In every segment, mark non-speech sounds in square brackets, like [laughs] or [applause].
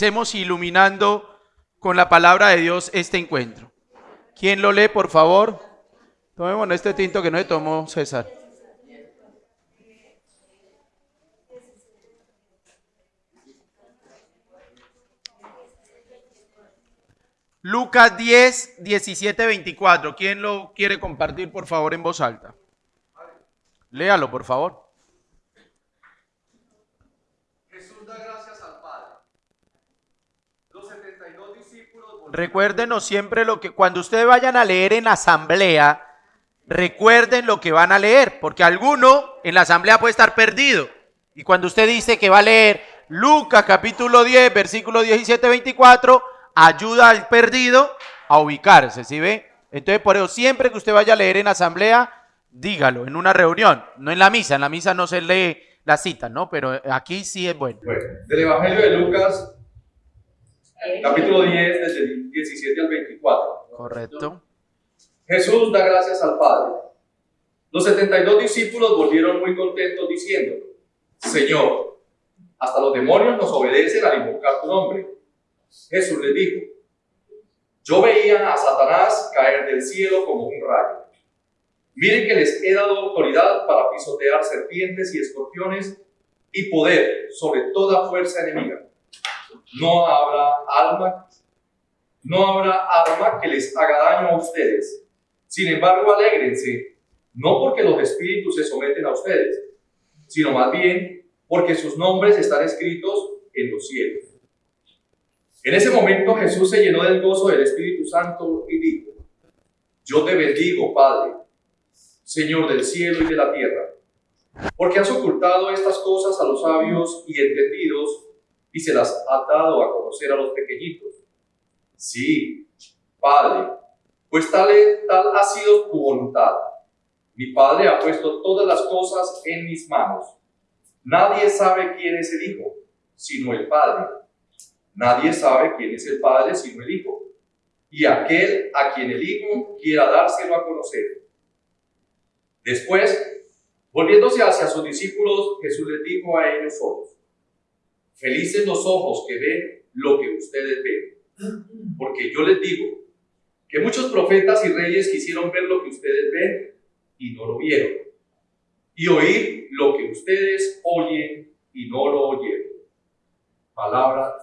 Empecemos iluminando con la palabra de Dios este encuentro. ¿Quién lo lee, por favor? Tomemos este tinto que no se tomó César. Lucas 10, 17, 24. ¿Quién lo quiere compartir, por favor, en voz alta? Léalo, por favor. Jesús da gracias al Padre. Los 72 discípulos volvieron- Recuérdenos siempre lo que cuando ustedes vayan a leer en asamblea, recuerden lo que van a leer, porque alguno en la asamblea puede estar perdido. Y cuando usted dice que va a leer Lucas capítulo 10, versículo 17, 24, ayuda al perdido a ubicarse, ¿sí ve? Entonces, por eso, siempre que usted vaya a leer en asamblea, dígalo, en una reunión, no en la misa. En la misa no se lee la cita, ¿no? Pero aquí sí es bueno. Bueno, del Evangelio de Lucas, capítulo 10, desde el 17 al 24. Correcto. Jesús da gracias al Padre. Los 72 discípulos volvieron muy contentos diciendo, Señor, hasta los demonios nos obedecen al invocar tu nombre. Jesús les dijo, yo veía a Satanás caer del cielo como un rayo. Miren que les he dado autoridad para pisotear serpientes y escorpiones y poder sobre toda fuerza enemiga. No habrá alma, no habrá arma que les haga daño a ustedes. Sin embargo, alégrense, no porque los espíritus se someten a ustedes, sino más bien porque sus nombres están escritos en los cielos. En ese momento Jesús se llenó del gozo del Espíritu Santo y dijo, yo te bendigo, Padre, Señor del cielo y de la tierra, porque has ocultado estas cosas a los sabios y entendidos y se las has dado a conocer a los pequeñitos. Sí, Padre, pues tal, tal ha sido tu voluntad. Mi Padre ha puesto todas las cosas en mis manos. Nadie sabe quién es el Hijo, sino el Padre. Nadie sabe quién es el Padre, sino el Hijo. Y aquel a quien el Hijo quiera dárselo a conocer. Después, volviéndose hacia sus discípulos, Jesús les dijo a ellos solos, felices los ojos que ven lo que ustedes ven. Porque yo les digo que muchos profetas y reyes quisieron ver lo que ustedes ven y no lo vieron. Y oír lo que ustedes oyen y no lo oyeron. Palabra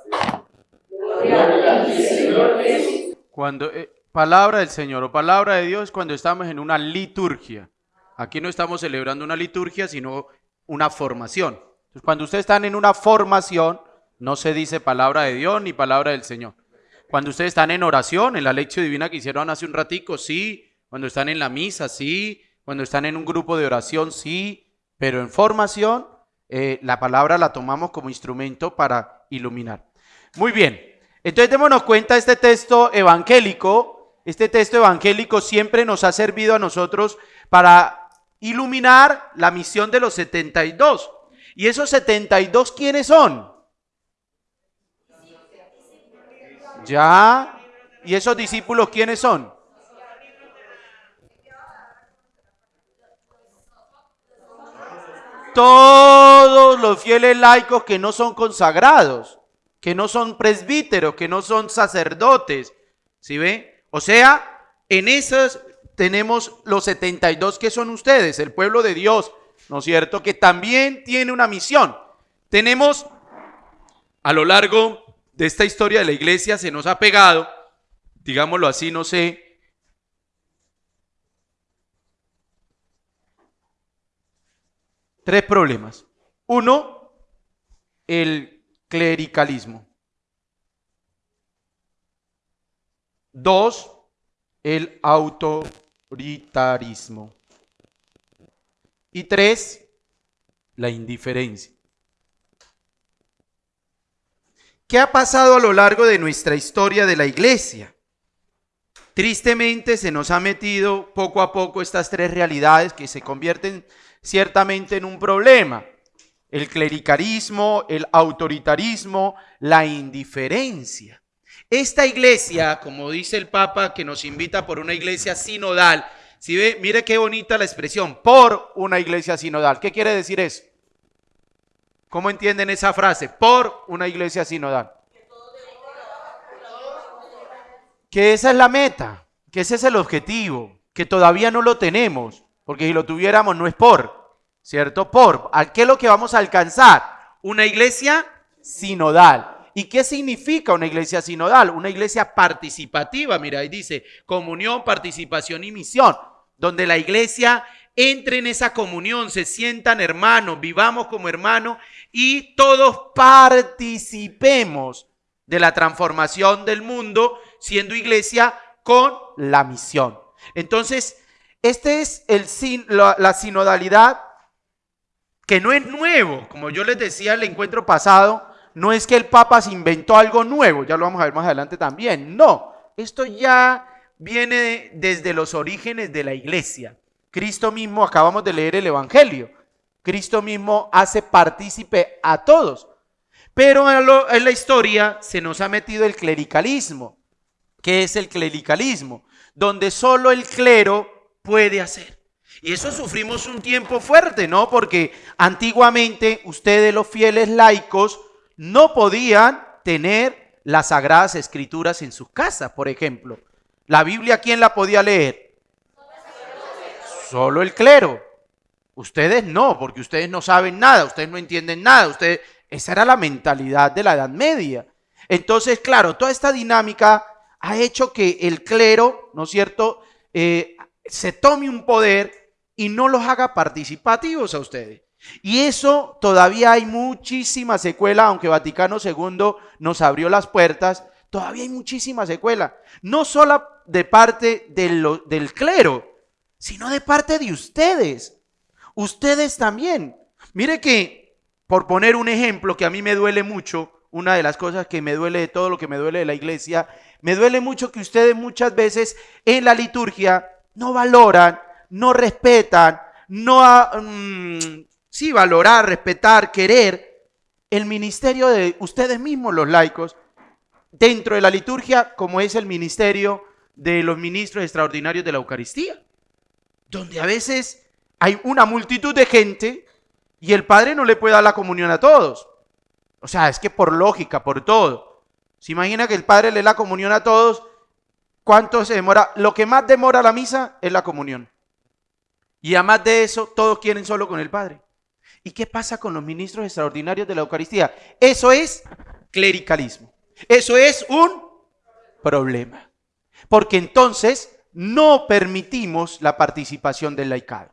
Cuando eh, palabra del Señor o palabra de Dios cuando estamos en una liturgia. Aquí no estamos celebrando una liturgia, sino una formación. Cuando ustedes están en una formación, no se dice palabra de Dios ni palabra del Señor. Cuando ustedes están en oración, en la lección divina que hicieron hace un ratico, sí. Cuando están en la misa, sí. Cuando están en un grupo de oración, sí. Pero en formación, eh, la palabra la tomamos como instrumento para iluminar. Muy bien. Entonces démonos cuenta, este texto evangélico, este texto evangélico siempre nos ha servido a nosotros para iluminar la misión de los 72. ¿Y esos 72 quiénes son? Ya. ¿Y esos discípulos quiénes son? Todos los fieles laicos que no son consagrados, que no son presbíteros, que no son sacerdotes. ¿Sí ve? O sea, en esas tenemos los 72 que son ustedes, el pueblo de Dios, ¿no es cierto? Que también tiene una misión. Tenemos a lo largo de esta historia de la iglesia se nos ha pegado, digámoslo así, no sé, tres problemas. Uno, el clericalismo. Dos, el autoritarismo. Y tres, la indiferencia. ¿Qué ha pasado a lo largo de nuestra historia de la iglesia? Tristemente se nos ha metido poco a poco estas tres realidades que se convierten ciertamente en un problema. El clericalismo, el autoritarismo, la indiferencia. Esta iglesia, como dice el Papa, que nos invita por una iglesia sinodal, si ve, mire qué bonita la expresión, por una iglesia sinodal. ¿Qué quiere decir eso? ¿Cómo entienden esa frase? Por una iglesia sinodal. Que esa es la meta, que ese es el objetivo, que todavía no lo tenemos, porque si lo tuviéramos no es por, ¿cierto? Por, ¿a qué es lo que vamos a alcanzar? Una iglesia sinodal. ¿Y qué significa una iglesia sinodal? Una iglesia participativa, mira, ahí dice comunión, participación y misión, donde la iglesia entre en esa comunión, se sientan hermanos, vivamos como hermanos y todos participemos de la transformación del mundo, siendo iglesia con la misión. Entonces, este es la, la sinodalidad que no es nuevo, como yo les decía el encuentro pasado, no es que el Papa se inventó algo nuevo, ya lo vamos a ver más adelante también, no, esto ya viene desde los orígenes de la iglesia. Cristo mismo, acabamos de leer el Evangelio, Cristo mismo hace partícipe a todos, pero en la historia se nos ha metido el clericalismo. ¿Qué es el clericalismo? Donde solo el clero puede hacer. Y eso sufrimos un tiempo fuerte, ¿no? Porque antiguamente ustedes los fieles laicos no podían tener las sagradas escrituras en sus casas, por ejemplo. La Biblia, ¿quién la podía leer? Solo el clero. Ustedes no, porque ustedes no saben nada, ustedes no entienden nada, ustedes... Esa era la mentalidad de la Edad Media. Entonces, claro, toda esta dinámica ha hecho que el clero, ¿no es cierto?, eh, se tome un poder y no los haga participativos a ustedes. Y eso todavía hay muchísima secuela, aunque Vaticano II nos abrió las puertas, todavía hay muchísima secuela. No solo de parte del clero, sino de parte de ustedes. Ustedes también. Mire que, por poner un ejemplo que a mí me duele mucho, una de las cosas que me duele de todo lo que me duele de la iglesia, me duele mucho que ustedes muchas veces en la liturgia no valoran, no respetan, no mm, sí, valorar, respetar, querer el ministerio de ustedes mismos, los laicos, dentro de la liturgia, como es el ministerio de los ministros extraordinarios de la Eucaristía, donde a veces hay una multitud de gente y el Padre no le puede dar la comunión a todos. O sea, es que por lógica, por todo. Se imagina que el Padre le da la comunión a todos. ¿Cuánto se demora? Lo que más demora la misa es la comunión. Y además de eso, todos quieren solo con el Padre. ¿Y qué pasa con los ministros extraordinarios de la Eucaristía? Eso es clericalismo. Eso es un problema. Porque entonces no permitimos la participación del laicado.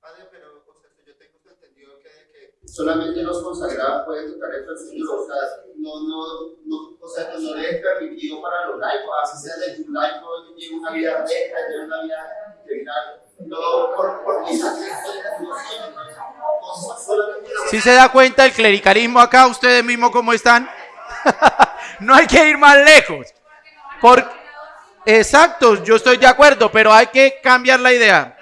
Padre, pero yo tengo entendido que, solamente los consagrados pueden tocar el Señor. O sea, no, no, no, o sea, no le es permitido para los laicos. Así sea de un laico lleve una vida recta, lleve una vida integral. Si se da cuenta el clericalismo acá, ustedes mismos cómo están. [laughs] no hay que ir más lejos. Por... Exacto, yo estoy de acuerdo, pero hay que cambiar la idea.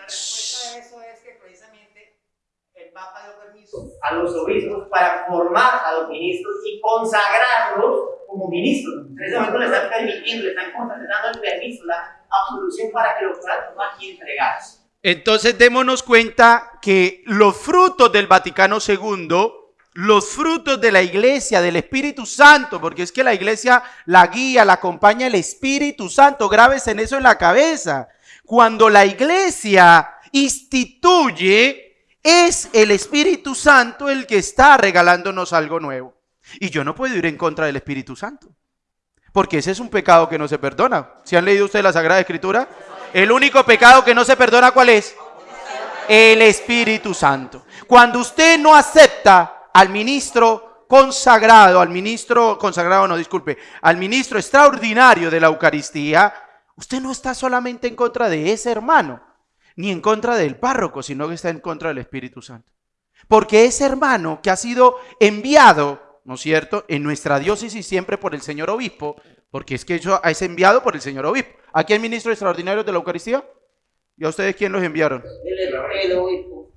A los obispos para formar a los ministros y consagrarlos como ministros. En ese momento le están permitiendo, le están dando el permiso, la absolución para que lo puedan tomar y entregarse. Entonces démonos cuenta que los frutos del Vaticano II, los frutos de la iglesia, del Espíritu Santo, porque es que la iglesia la guía, la acompaña el Espíritu Santo, grabes en eso en la cabeza. Cuando la iglesia instituye, es el Espíritu Santo el que está regalándonos algo nuevo. Y yo no puedo ir en contra del Espíritu Santo, porque ese es un pecado que no se perdona. ¿Si han leído ustedes la Sagrada Escritura? El único pecado que no se perdona, ¿cuál es? El Espíritu Santo. Cuando usted no acepta al ministro consagrado, al ministro consagrado, no, disculpe, al ministro extraordinario de la Eucaristía, usted no está solamente en contra de ese hermano, ni en contra del párroco, sino que está en contra del Espíritu Santo. Porque ese hermano que ha sido enviado, ¿no es cierto?, en nuestra diócesis siempre por el señor obispo, porque es que eso es enviado por el señor obispo. ¿Aquí hay ministros extraordinarios de la Eucaristía? ¿Y a ustedes quién los enviaron? El obispo.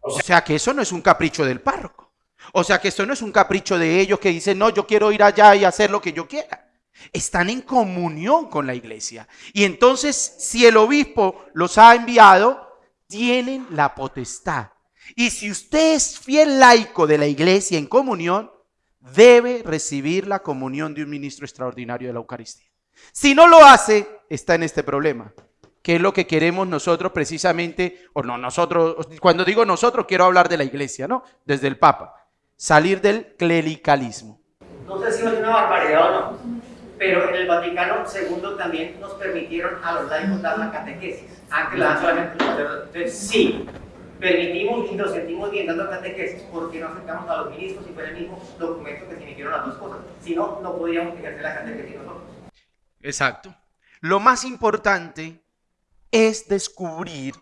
O sea que eso no es un capricho del párroco. O sea que eso no es un capricho de ellos que dicen, no, yo quiero ir allá y hacer lo que yo quiera. Están en comunión con la iglesia. Y entonces, si el obispo los ha enviado, tienen la potestad. Y si usted es fiel laico de la iglesia en comunión, debe recibir la comunión de un ministro extraordinario de la Eucaristía. Si no lo hace, está en este problema. ¿Qué es lo que queremos nosotros precisamente? O no, nosotros, cuando digo nosotros, quiero hablar de la iglesia, ¿no? Desde el Papa. Salir del clericalismo. No sé si es una barbaridad o no, pero en el Vaticano II también nos permitieron a los laicos dar la catequesis. Solamente los sacerdotes. Entonces, sí, permitimos y nos sentimos bien dando catequesis porque no aceptamos a los ministros y fue el mismo documento que se emitieron las dos cosas. Si no, no podríamos ejercer la catequesis nosotros. Exacto. Lo más importante es descubrir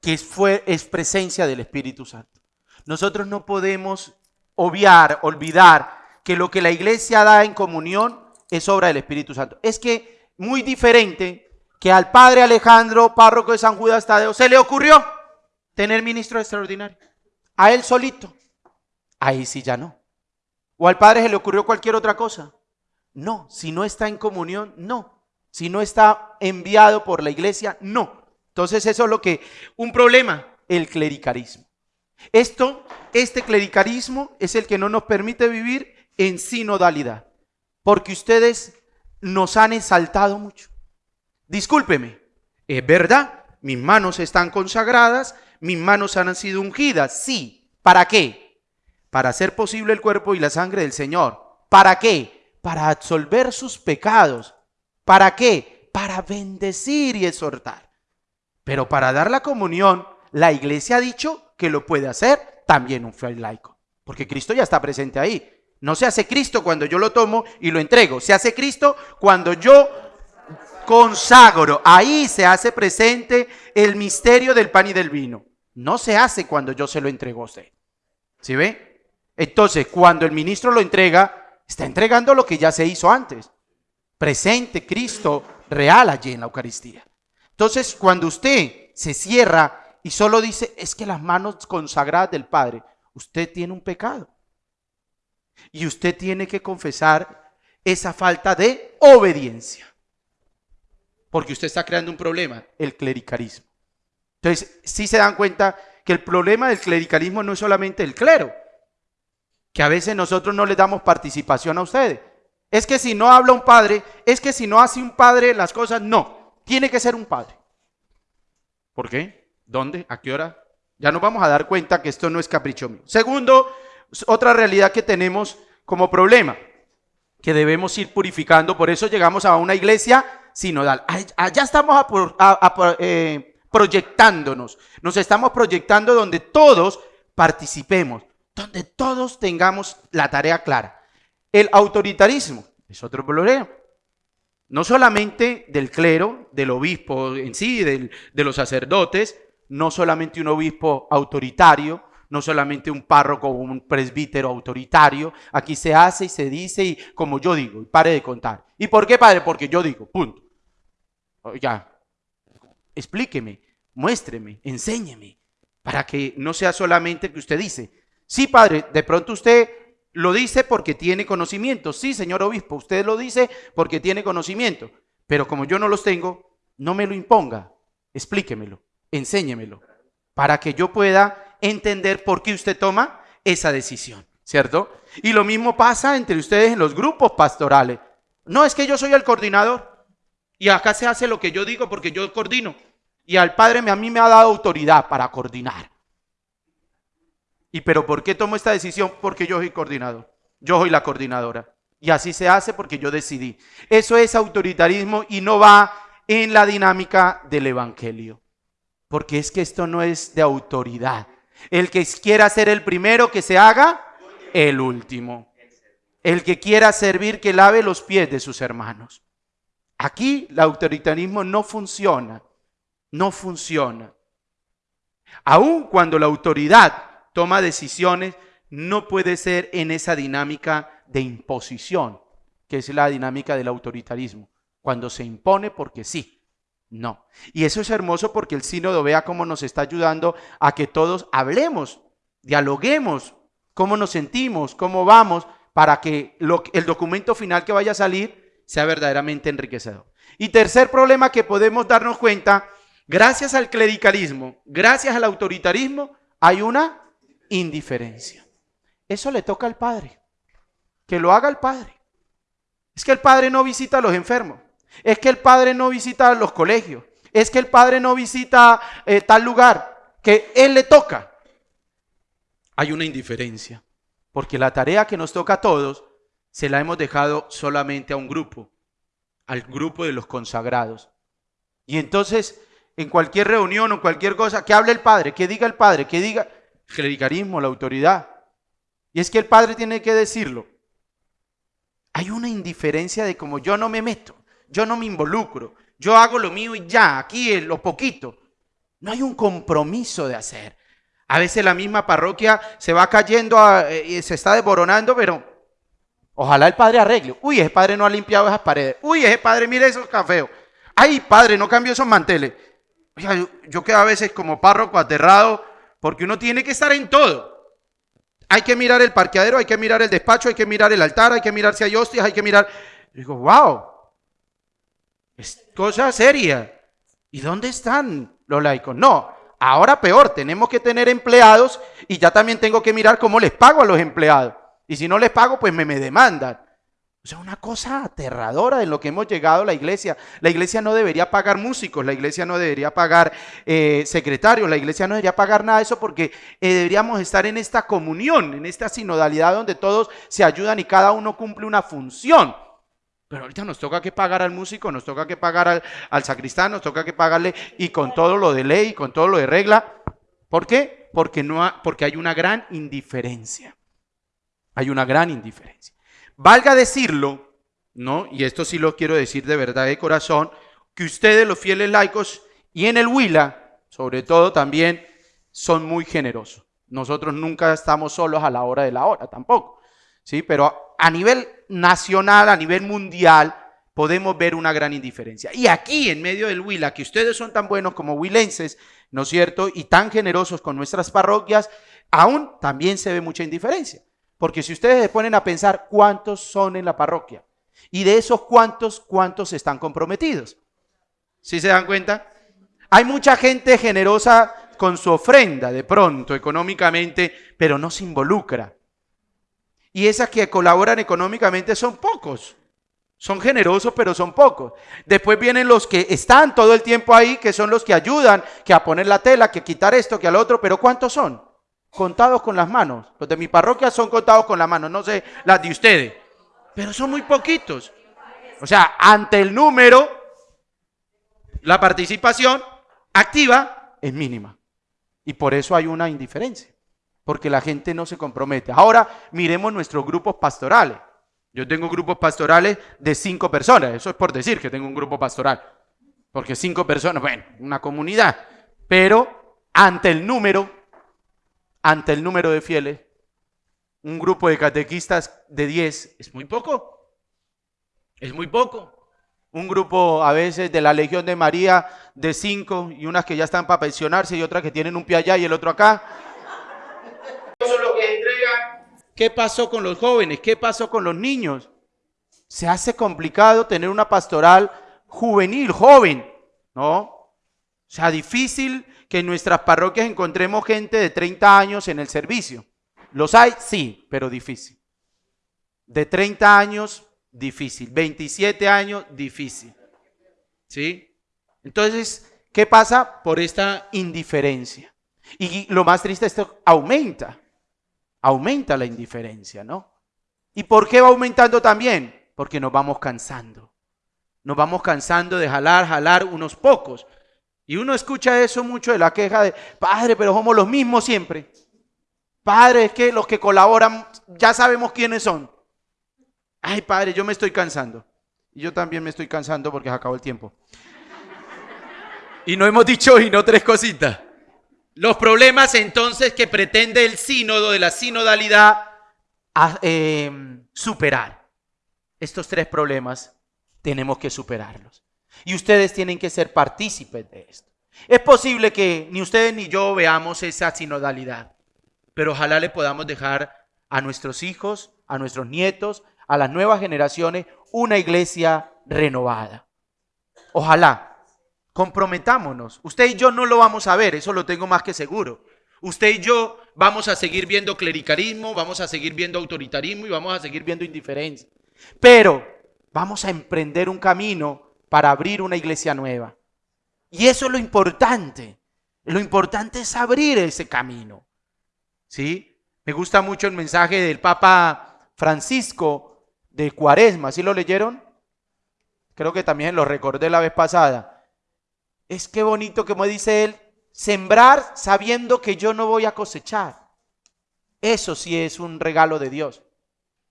que fue, es presencia del Espíritu Santo. Nosotros no podemos obviar, olvidar que lo que la iglesia da en comunión es obra del Espíritu Santo. Es que muy diferente que al padre Alejandro, párroco de San Judas Tadeo, se le ocurrió tener ministro extraordinario. A él solito. Ahí sí ya no. O al padre se le ocurrió cualquier otra cosa. No, si no está en comunión, no. Si no está enviado por la iglesia, no. Entonces eso es lo que, un problema, el clericalismo. Esto, este clericalismo es el que no nos permite vivir en sinodalidad, porque ustedes nos han exaltado mucho. Discúlpeme, es verdad, mis manos están consagradas, mis manos han sido ungidas, sí. ¿Para qué? Para hacer posible el cuerpo y la sangre del Señor. ¿Para qué? Para absolver sus pecados. ¿Para qué? Para bendecir y exhortar. Pero para dar la comunión, la iglesia ha dicho que lo puede hacer también un fiel laico. Porque Cristo ya está presente ahí. No se hace Cristo cuando yo lo tomo y lo entrego. Se hace Cristo cuando yo consagro. Ahí se hace presente el misterio del pan y del vino. No se hace cuando yo se lo entrego a usted. ¿Sí ve? Entonces, cuando el ministro lo entrega, está entregando lo que ya se hizo antes. Presente Cristo real allí en la Eucaristía. Entonces, cuando usted se cierra y solo dice, es que las manos consagradas del Padre, usted tiene un pecado. Y usted tiene que confesar esa falta de obediencia. Porque usted está creando un problema, el clericalismo. Entonces, si se dan cuenta que el problema del clericalismo no es solamente el clero, que a veces nosotros no le damos participación a ustedes. Es que si no habla un padre, es que si no hace un padre las cosas, no. Tiene que ser un padre. ¿Por qué? ¿Dónde? ¿A qué hora? Ya nos vamos a dar cuenta que esto no es capricho mío. Segundo, otra realidad que tenemos como problema, que debemos ir purificando, por eso llegamos a una iglesia sinodal. Allá estamos eh, proyectándonos, nos estamos proyectando donde todos participemos, donde todos tengamos la tarea clara. El autoritarismo es otro problema. No solamente del clero, del obispo en sí, de los sacerdotes, no solamente un obispo autoritario, no solamente un párroco o un presbítero autoritario. Aquí se hace y se dice y como yo digo, y pare de contar. ¿Y por qué, padre? Porque yo digo, punto. Ya, explíqueme, muéstreme, enséñeme, para que no sea solamente que usted dice. Sí, padre, de pronto usted lo dice porque tiene conocimiento. Sí, señor obispo, usted lo dice porque tiene conocimiento. Pero como yo no los tengo, no me lo imponga. Explíquemelo, enséñemelo, para que yo pueda entender por qué usted toma esa decisión, ¿cierto? Y lo mismo pasa entre ustedes en los grupos pastorales. No es que yo soy el coordinador y acá se hace lo que yo digo porque yo coordino. Y al Padre a mí me ha dado autoridad para coordinar. ¿Y pero por qué tomo esta decisión? Porque yo soy coordinador. Yo soy la coordinadora. Y así se hace porque yo decidí. Eso es autoritarismo y no va en la dinámica del Evangelio. Porque es que esto no es de autoridad. El que quiera ser el primero, que se haga el último. El que quiera servir, que lave los pies de sus hermanos. Aquí el autoritarismo no funciona. No funciona. Aun cuando la autoridad toma decisiones, no puede ser en esa dinámica de imposición, que es la dinámica del autoritarismo. Cuando se impone porque sí. No. Y eso es hermoso porque el sínodo vea cómo nos está ayudando a que todos hablemos, dialoguemos, cómo nos sentimos, cómo vamos, para que el documento final que vaya a salir sea verdaderamente enriquecedor. Y tercer problema que podemos darnos cuenta, gracias al clericalismo, gracias al autoritarismo, hay una indiferencia. Eso le toca al Padre, que lo haga el Padre. Es que el Padre no visita a los enfermos. Es que el padre no visita los colegios. Es que el padre no visita eh, tal lugar que él le toca. Hay una indiferencia. Porque la tarea que nos toca a todos se la hemos dejado solamente a un grupo, al grupo de los consagrados. Y entonces, en cualquier reunión o cualquier cosa, que hable el padre, que diga el padre, que diga el clericarismo, la autoridad. Y es que el padre tiene que decirlo. Hay una indiferencia de como yo no me meto, yo no me involucro, yo hago lo mío y ya, aquí en lo poquito. No hay un compromiso de hacer. A veces la misma parroquia se va cayendo, eh, y se está desboronando, pero ojalá el padre arregle. Uy, ese padre no ha limpiado esas paredes. Uy, ese padre mire esos cafeos. Ay, padre, no cambió esos manteles. yo, yo quedo a veces como párroco aterrado porque uno tiene que estar en todo. Hay que mirar el parqueadero, hay que mirar el despacho, hay que mirar el altar, hay que mirar si hay hostias, hay que mirar. digo, wow, es cosa seria. ¿Y dónde están los laicos? No, ahora peor, tenemos que tener empleados y ya también tengo que mirar cómo les pago a los empleados. Y si no les pago, pues me, me demandan. O sea, una cosa aterradora en lo que hemos llegado la iglesia. La iglesia no debería pagar músicos, la iglesia no debería pagar eh, secretarios, la iglesia no debería pagar nada de eso porque eh, deberíamos estar en esta comunión, en esta sinodalidad donde todos se ayudan y cada uno cumple una función. Pero ahorita nos toca que pagar al músico, nos toca que pagar al, sacristán, nos toca que pagarle y con todo lo de ley, con todo lo de regla. ¿Por qué? Porque, no porque hay una gran indiferencia. Hay una gran indiferencia. Valga decirlo, ¿no? Y esto sí lo quiero decir de verdad de corazón, que ustedes los fieles laicos y en el Huila, sobre todo también, son muy generosos. Nosotros nunca estamos solos a la hora de la hora, tampoco. ¿Sí? Pero a nivel nacional, a nivel mundial, podemos ver una gran indiferencia. Y aquí, en medio del Huila, que ustedes son tan buenos como huilenses, ¿no es cierto? Y tan generosos con nuestras parroquias, aún también se ve mucha indiferencia. Porque si ustedes se ponen a pensar cuántos son en la parroquia y de esos cuántos, cuántos están comprometidos. ¿Sí se dan cuenta? Hay mucha gente generosa con su ofrenda de pronto económicamente, pero no se involucra. Y esas que colaboran económicamente son pocos. Son generosos, pero son pocos. Después vienen los que están todo el tiempo ahí, que son los que ayudan, que a poner la tela, que a quitar esto, que al otro, pero ¿cuántos son? contados con las manos. Los de mi parroquia son contados con las manos, no sé las de ustedes, pero son muy poquitos. O sea, ante el número, la participación activa es mínima. Y por eso hay una indiferencia, porque la gente no se compromete. Ahora miremos nuestros grupos pastorales. Yo tengo grupos pastorales de cinco personas, eso es por decir que tengo un grupo pastoral, porque cinco personas, bueno, una comunidad, pero ante el número ante el número de fieles, un grupo de catequistas de 10 es muy poco. Es muy poco. Un grupo a veces de la Legión de María de 5 y unas que ya están para pensionarse y otras que tienen un pie allá y el otro acá. Eso es lo que entregan. ¿Qué pasó con los jóvenes? ¿Qué pasó con los niños? Se hace complicado tener una pastoral juvenil, joven, ¿no? O sea, difícil que en nuestras parroquias encontremos gente de 30 años en el servicio. ¿Los hay? Sí, pero difícil. De 30 años, difícil. 27 años, difícil. ¿Sí? Entonces, ¿qué pasa? Por esta indiferencia. Y lo más triste, esto aumenta. Aumenta la indiferencia, ¿no? ¿Y por qué va aumentando también? Porque nos vamos cansando. Nos vamos cansando de jalar, jalar unos pocos. Y uno escucha eso mucho de la queja de, padre, pero somos los mismos siempre. Padre, es que los que colaboran ya sabemos quiénes son. Ay, padre, yo me estoy cansando. Y yo también me estoy cansando porque se acabó el tiempo. Y no hemos dicho y no tres cositas. Los problemas entonces que pretende el sínodo de la sinodalidad eh, superar. Estos tres problemas tenemos que superarlos. Y ustedes tienen que ser partícipes de esto. Es posible que ni ustedes ni yo veamos esa sinodalidad, pero ojalá le podamos dejar a nuestros hijos, a nuestros nietos, a las nuevas generaciones, una iglesia renovada. Ojalá. Comprometámonos. Usted y yo no lo vamos a ver, eso lo tengo más que seguro. Usted y yo vamos a seguir viendo clericalismo, vamos a seguir viendo autoritarismo y vamos a seguir viendo indiferencia. Pero vamos a emprender un camino para abrir una iglesia nueva. Y eso es lo importante. Lo importante es abrir ese camino. ¿Sí? Me gusta mucho el mensaje del Papa Francisco de Cuaresma. ¿Sí lo leyeron? Creo que también lo recordé la vez pasada. Es que bonito, como dice él, sembrar sabiendo que yo no voy a cosechar. Eso sí es un regalo de Dios.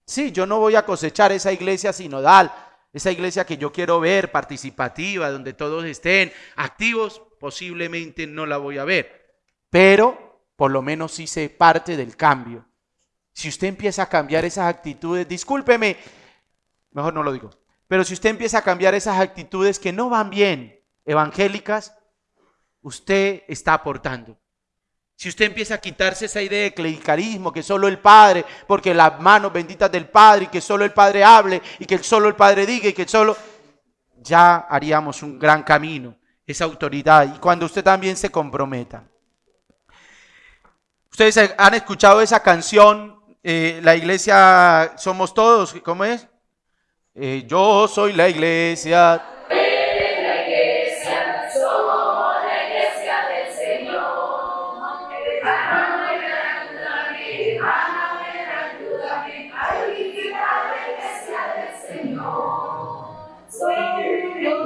Sí, yo no voy a cosechar esa iglesia sinodal, esa iglesia que yo quiero ver participativa, donde todos estén activos, posiblemente no la voy a ver. Pero por lo menos se parte del cambio. Si usted empieza a cambiar esas actitudes, discúlpeme, mejor no lo digo, pero si usted empieza a cambiar esas actitudes que no van bien, evangélicas, usted está aportando. Si usted empieza a quitarse esa idea de clericalismo, que solo el Padre, porque las manos benditas del Padre, y que solo el Padre hable, y que solo el Padre diga, y que solo, ya haríamos un gran camino, esa autoridad, y cuando usted también se comprometa. Ustedes han escuchado esa canción, eh, la iglesia somos todos, ¿cómo es? Eh, yo soy la iglesia.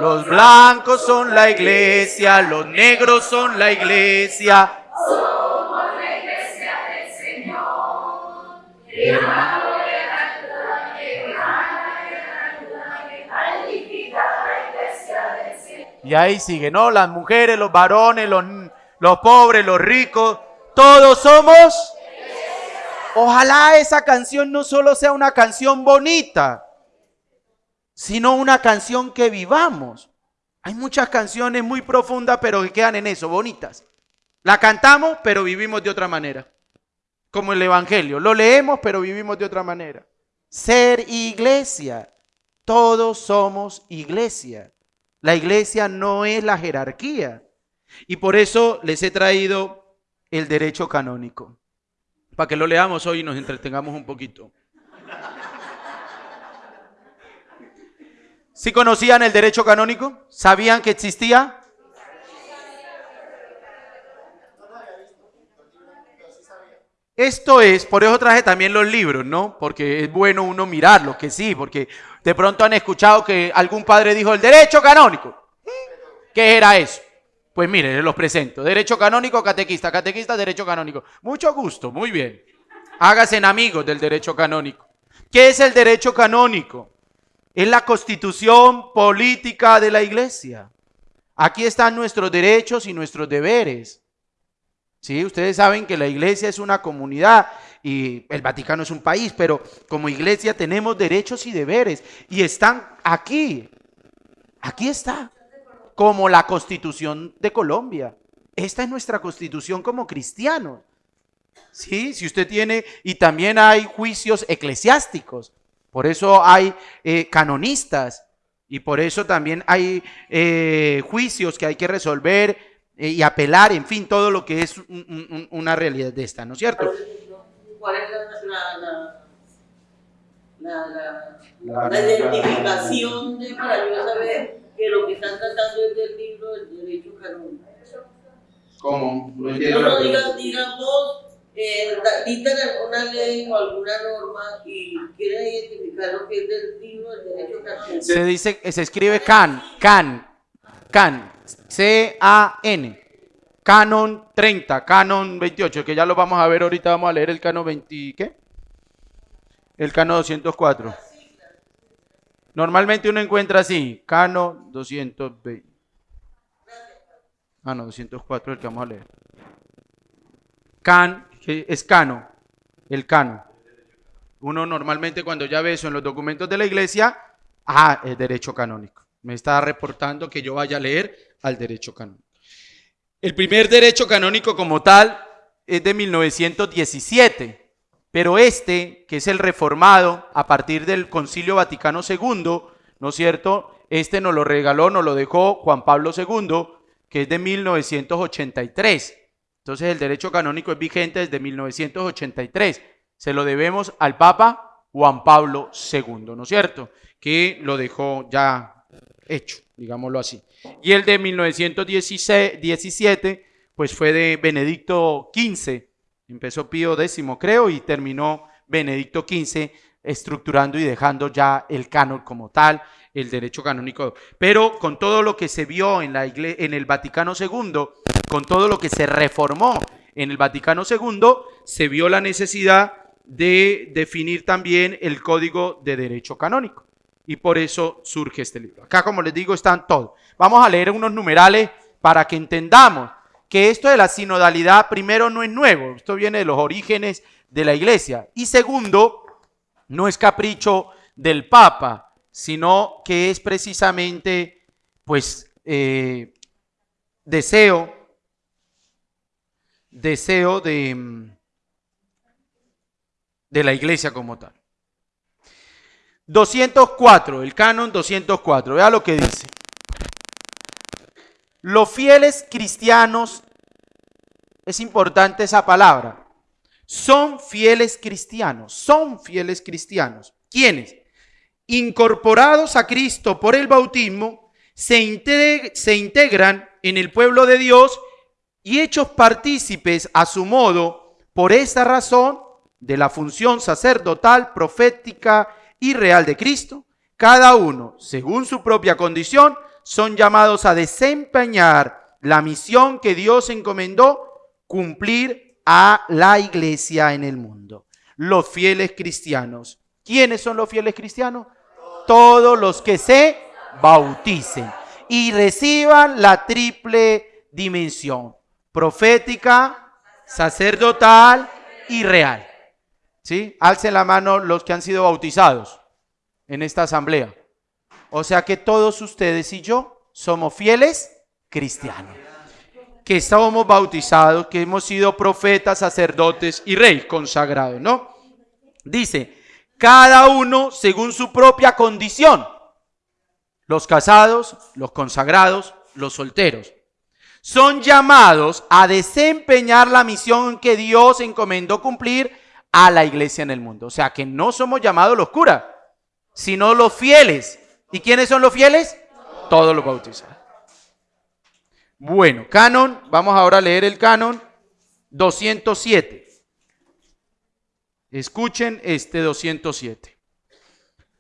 Los blancos son la iglesia, los negros son la iglesia. Somos la iglesia del Señor. Y ahí sigue, ¿no? Las mujeres, los varones, los, los pobres, los ricos, todos somos. Ojalá esa canción no solo sea una canción bonita, sino una canción que vivamos. Hay muchas canciones muy profundas, pero que quedan en eso, bonitas. La cantamos, pero vivimos de otra manera. Como el Evangelio. Lo leemos, pero vivimos de otra manera. Ser iglesia. Todos somos iglesia. La iglesia no es la jerarquía. Y por eso les he traído el derecho canónico. Para que lo leamos hoy y nos entretengamos un poquito. ¿Sí conocían el derecho canónico? ¿Sabían que existía? Esto es, por eso traje también los libros, ¿no? Porque es bueno uno mirarlo, que sí, porque de pronto han escuchado que algún padre dijo el derecho canónico. ¿Qué era eso? Pues mire, los presento. Derecho canónico, catequista, catequista, derecho canónico. Mucho gusto, muy bien. Hágase en amigos del derecho canónico. ¿Qué es el derecho canónico? Es la constitución política de la iglesia. Aquí están nuestros derechos y nuestros deberes. ¿Sí? Ustedes saben que la iglesia es una comunidad y el Vaticano es un país, pero como iglesia tenemos derechos y deberes y están aquí. Aquí está. Como la constitución de Colombia. Esta es nuestra constitución como cristianos. Sí, si usted tiene, y también hay juicios eclesiásticos. Por eso hay eh, canonistas y por eso también hay eh, juicios que hay que resolver eh, y apelar, en fin, todo lo que es una realidad de esta, ¿no es cierto? ¿Cuál es la, identificación de, para yo saber que lo que están tratando es del libro del derecho canónico? ¿Cómo? No entiendo. No, eh, dictan alguna ley o alguna norma y quieren identificar lo que es del libro del derecho canónico. Se dice, se escribe CAN, CAN, CAN, C-A-N. Canon 30, Canon 28, que ya lo vamos a ver ahorita, vamos a leer el Canon 20, ¿qué? El Canon 204. Normalmente uno encuentra así, Canon 220. Ah, no, 204 es el que vamos a leer. Can, es Cano, el Cano. Uno normalmente cuando ya ve eso en los documentos de la iglesia, ah, es derecho canónico. Me está reportando que yo vaya a leer al derecho canónico. El primer derecho canónico como tal es de 1917, pero este, que es el reformado a partir del Concilio Vaticano II, ¿no es cierto? Este nos lo regaló, nos lo dejó Juan Pablo II, que es de 1983. Entonces el derecho canónico es vigente desde 1983. Se lo debemos al Papa Juan Pablo II, ¿no es cierto? Que lo dejó ya hecho, digámoslo así. Y el de 1917, pues fue de Benedicto XV. Empezó Pío X, creo, y terminó Benedicto XV estructurando y dejando ya el canon como tal, el derecho canónico. Pero con todo lo que se vio en, la en el Vaticano II, con todo lo que se reformó en el Vaticano II, se vio la necesidad de definir también el código de derecho canónico. Y por eso surge este libro. Acá, como les digo, están todos. Vamos a leer unos numerales para que entendamos que esto de la sinodalidad, primero, no es nuevo. Esto viene de los orígenes de la iglesia. Y segundo, no es capricho del Papa, sino que es precisamente, pues, eh, deseo, deseo de, de la iglesia como tal. 204, el canon 204, vea lo que dice. Los fieles cristianos, es importante esa palabra, son fieles cristianos, son fieles cristianos. ¿Quiénes? Incorporados a Cristo por el bautismo, se, se integran en el pueblo de Dios y hechos partícipes a su modo, por esa razón, de la función sacerdotal, profética y real de Cristo, cada uno, según su propia condición, son llamados a desempeñar la misión que Dios encomendó cumplir a la iglesia en el mundo. Los fieles cristianos. ¿Quiénes son los fieles cristianos? Todos los que se bauticen y reciban la triple dimensión, profética, sacerdotal y real. ¿Sí? Alcen la mano los que han sido bautizados en esta asamblea. O sea que todos ustedes y yo somos fieles cristianos que estamos bautizados, que hemos sido profetas, sacerdotes y rey consagrados, ¿no? Dice, cada uno según su propia condición. Los casados, los consagrados, los solteros. Son llamados a desempeñar la misión que Dios encomendó cumplir a la iglesia en el mundo. O sea que no somos llamados los curas, sino los fieles. ¿Y quiénes son los fieles? Todos los bautizados. Bueno, canon, vamos ahora a leer el canon 207. Escuchen este 207.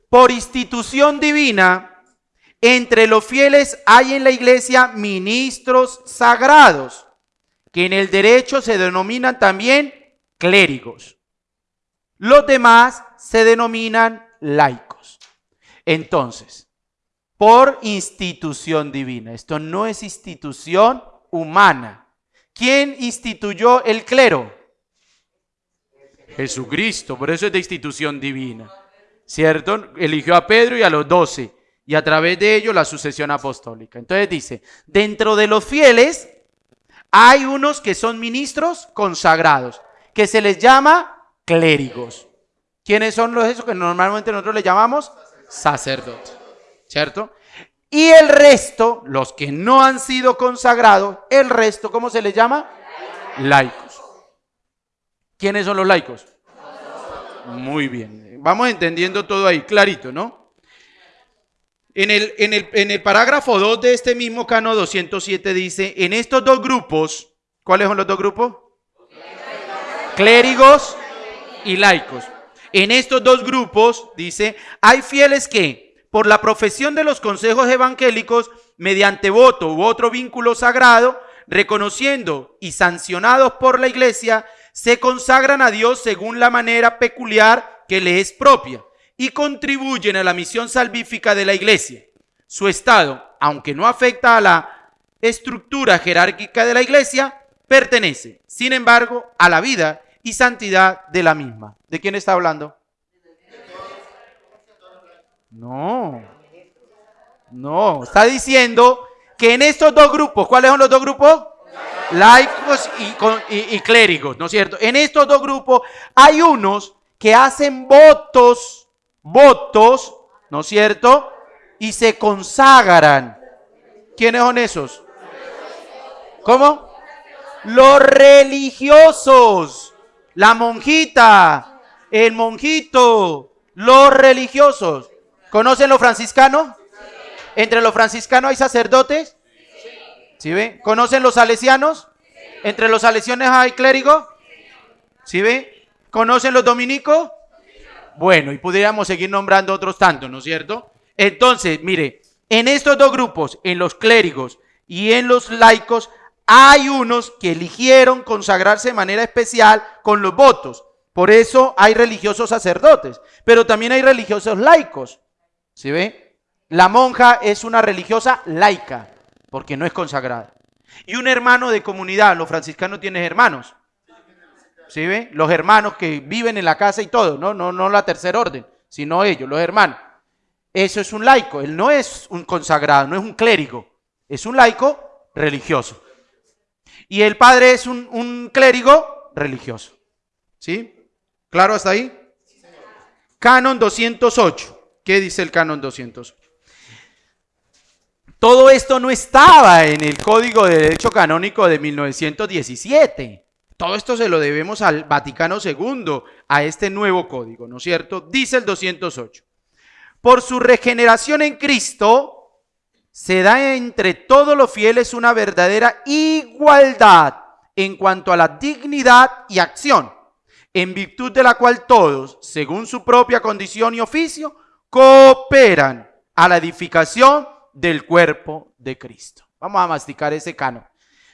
Por institución divina, entre los fieles hay en la iglesia ministros sagrados, que en el derecho se denominan también clérigos. Los demás se denominan laicos. Entonces, por institución divina. Esto no es institución humana. ¿Quién instituyó el clero? Jesucristo, por eso es de institución divina. ¿Cierto? Eligió a Pedro y a los doce y a través de ello la sucesión apostólica. Entonces dice, dentro de los fieles hay unos que son ministros consagrados, que se les llama clérigos. ¿Quiénes son los esos que normalmente nosotros le llamamos sacerdotes? ¿cierto? Y el resto, los que no han sido consagrados, el resto, ¿cómo se les llama? Laicos. ¿Quiénes son los laicos? Muy bien. Vamos entendiendo todo ahí, clarito, ¿no? En el, en el, en el parágrafo 2 de este mismo cano 207 dice, en estos dos grupos, ¿cuáles son los dos grupos? Clérigos y laicos. En estos dos grupos, dice, hay fieles que por la profesión de los consejos evangélicos mediante voto u otro vínculo sagrado, reconociendo y sancionados por la iglesia, se consagran a Dios según la manera peculiar que le es propia y contribuyen a la misión salvífica de la iglesia. Su estado, aunque no afecta a la estructura jerárquica de la iglesia, pertenece, sin embargo, a la vida y santidad de la misma. ¿De quién está hablando? No. No, está diciendo que en estos dos grupos, ¿cuáles son los dos grupos? Laicos y, clérigos, ¿no es cierto? En estos dos grupos hay unos que hacen votos, votos, ¿no es cierto? Y se consagran. ¿Quiénes son esos? ¿Cómo? Los religiosos, la monjita, el monjito, los religiosos. ¿Conocen los franciscanos? ¿Entre los franciscanos hay sacerdotes? ¿Sí ve? ¿Conocen los salesianos? ¿Entre los salesianos hay clérigo? ¿Sí ve? ¿Conocen los dominicos? Bueno, y pudiéramos seguir nombrando otros tantos, ¿no es cierto? Entonces, mire, en estos dos grupos, en los clérigos y en los laicos, hay unos que eligieron consagrarse de manera especial con los votos. Por eso hay religiosos sacerdotes, pero también hay religiosos laicos. ¿Sí ve? La monja es una religiosa laica, porque no es consagrada. Y un hermano de comunidad, los franciscanos tienen hermanos. ¿Sí ve? Los hermanos que viven en la casa y todo, no, no, no la tercera orden, sino ellos, los hermanos. Eso es un laico, él no es un consagrado, no es un clérigo, es un laico religioso. Y el padre es un, un clérigo religioso. ¿Sí? ¿Claro hasta ahí? Canon 208. ¿Qué dice el canon 208? Todo esto no estaba en el Código de Derecho Canónico de 1917. Todo esto se lo debemos al Vaticano II, a este nuevo código, ¿no es cierto? Dice el 208. Por su regeneración en Cristo, se da entre todos los fieles una verdadera igualdad en cuanto a la dignidad y acción, en virtud de la cual todos, según su propia condición y oficio, cooperan a la edificación del cuerpo de Cristo. Vamos a masticar ese cano.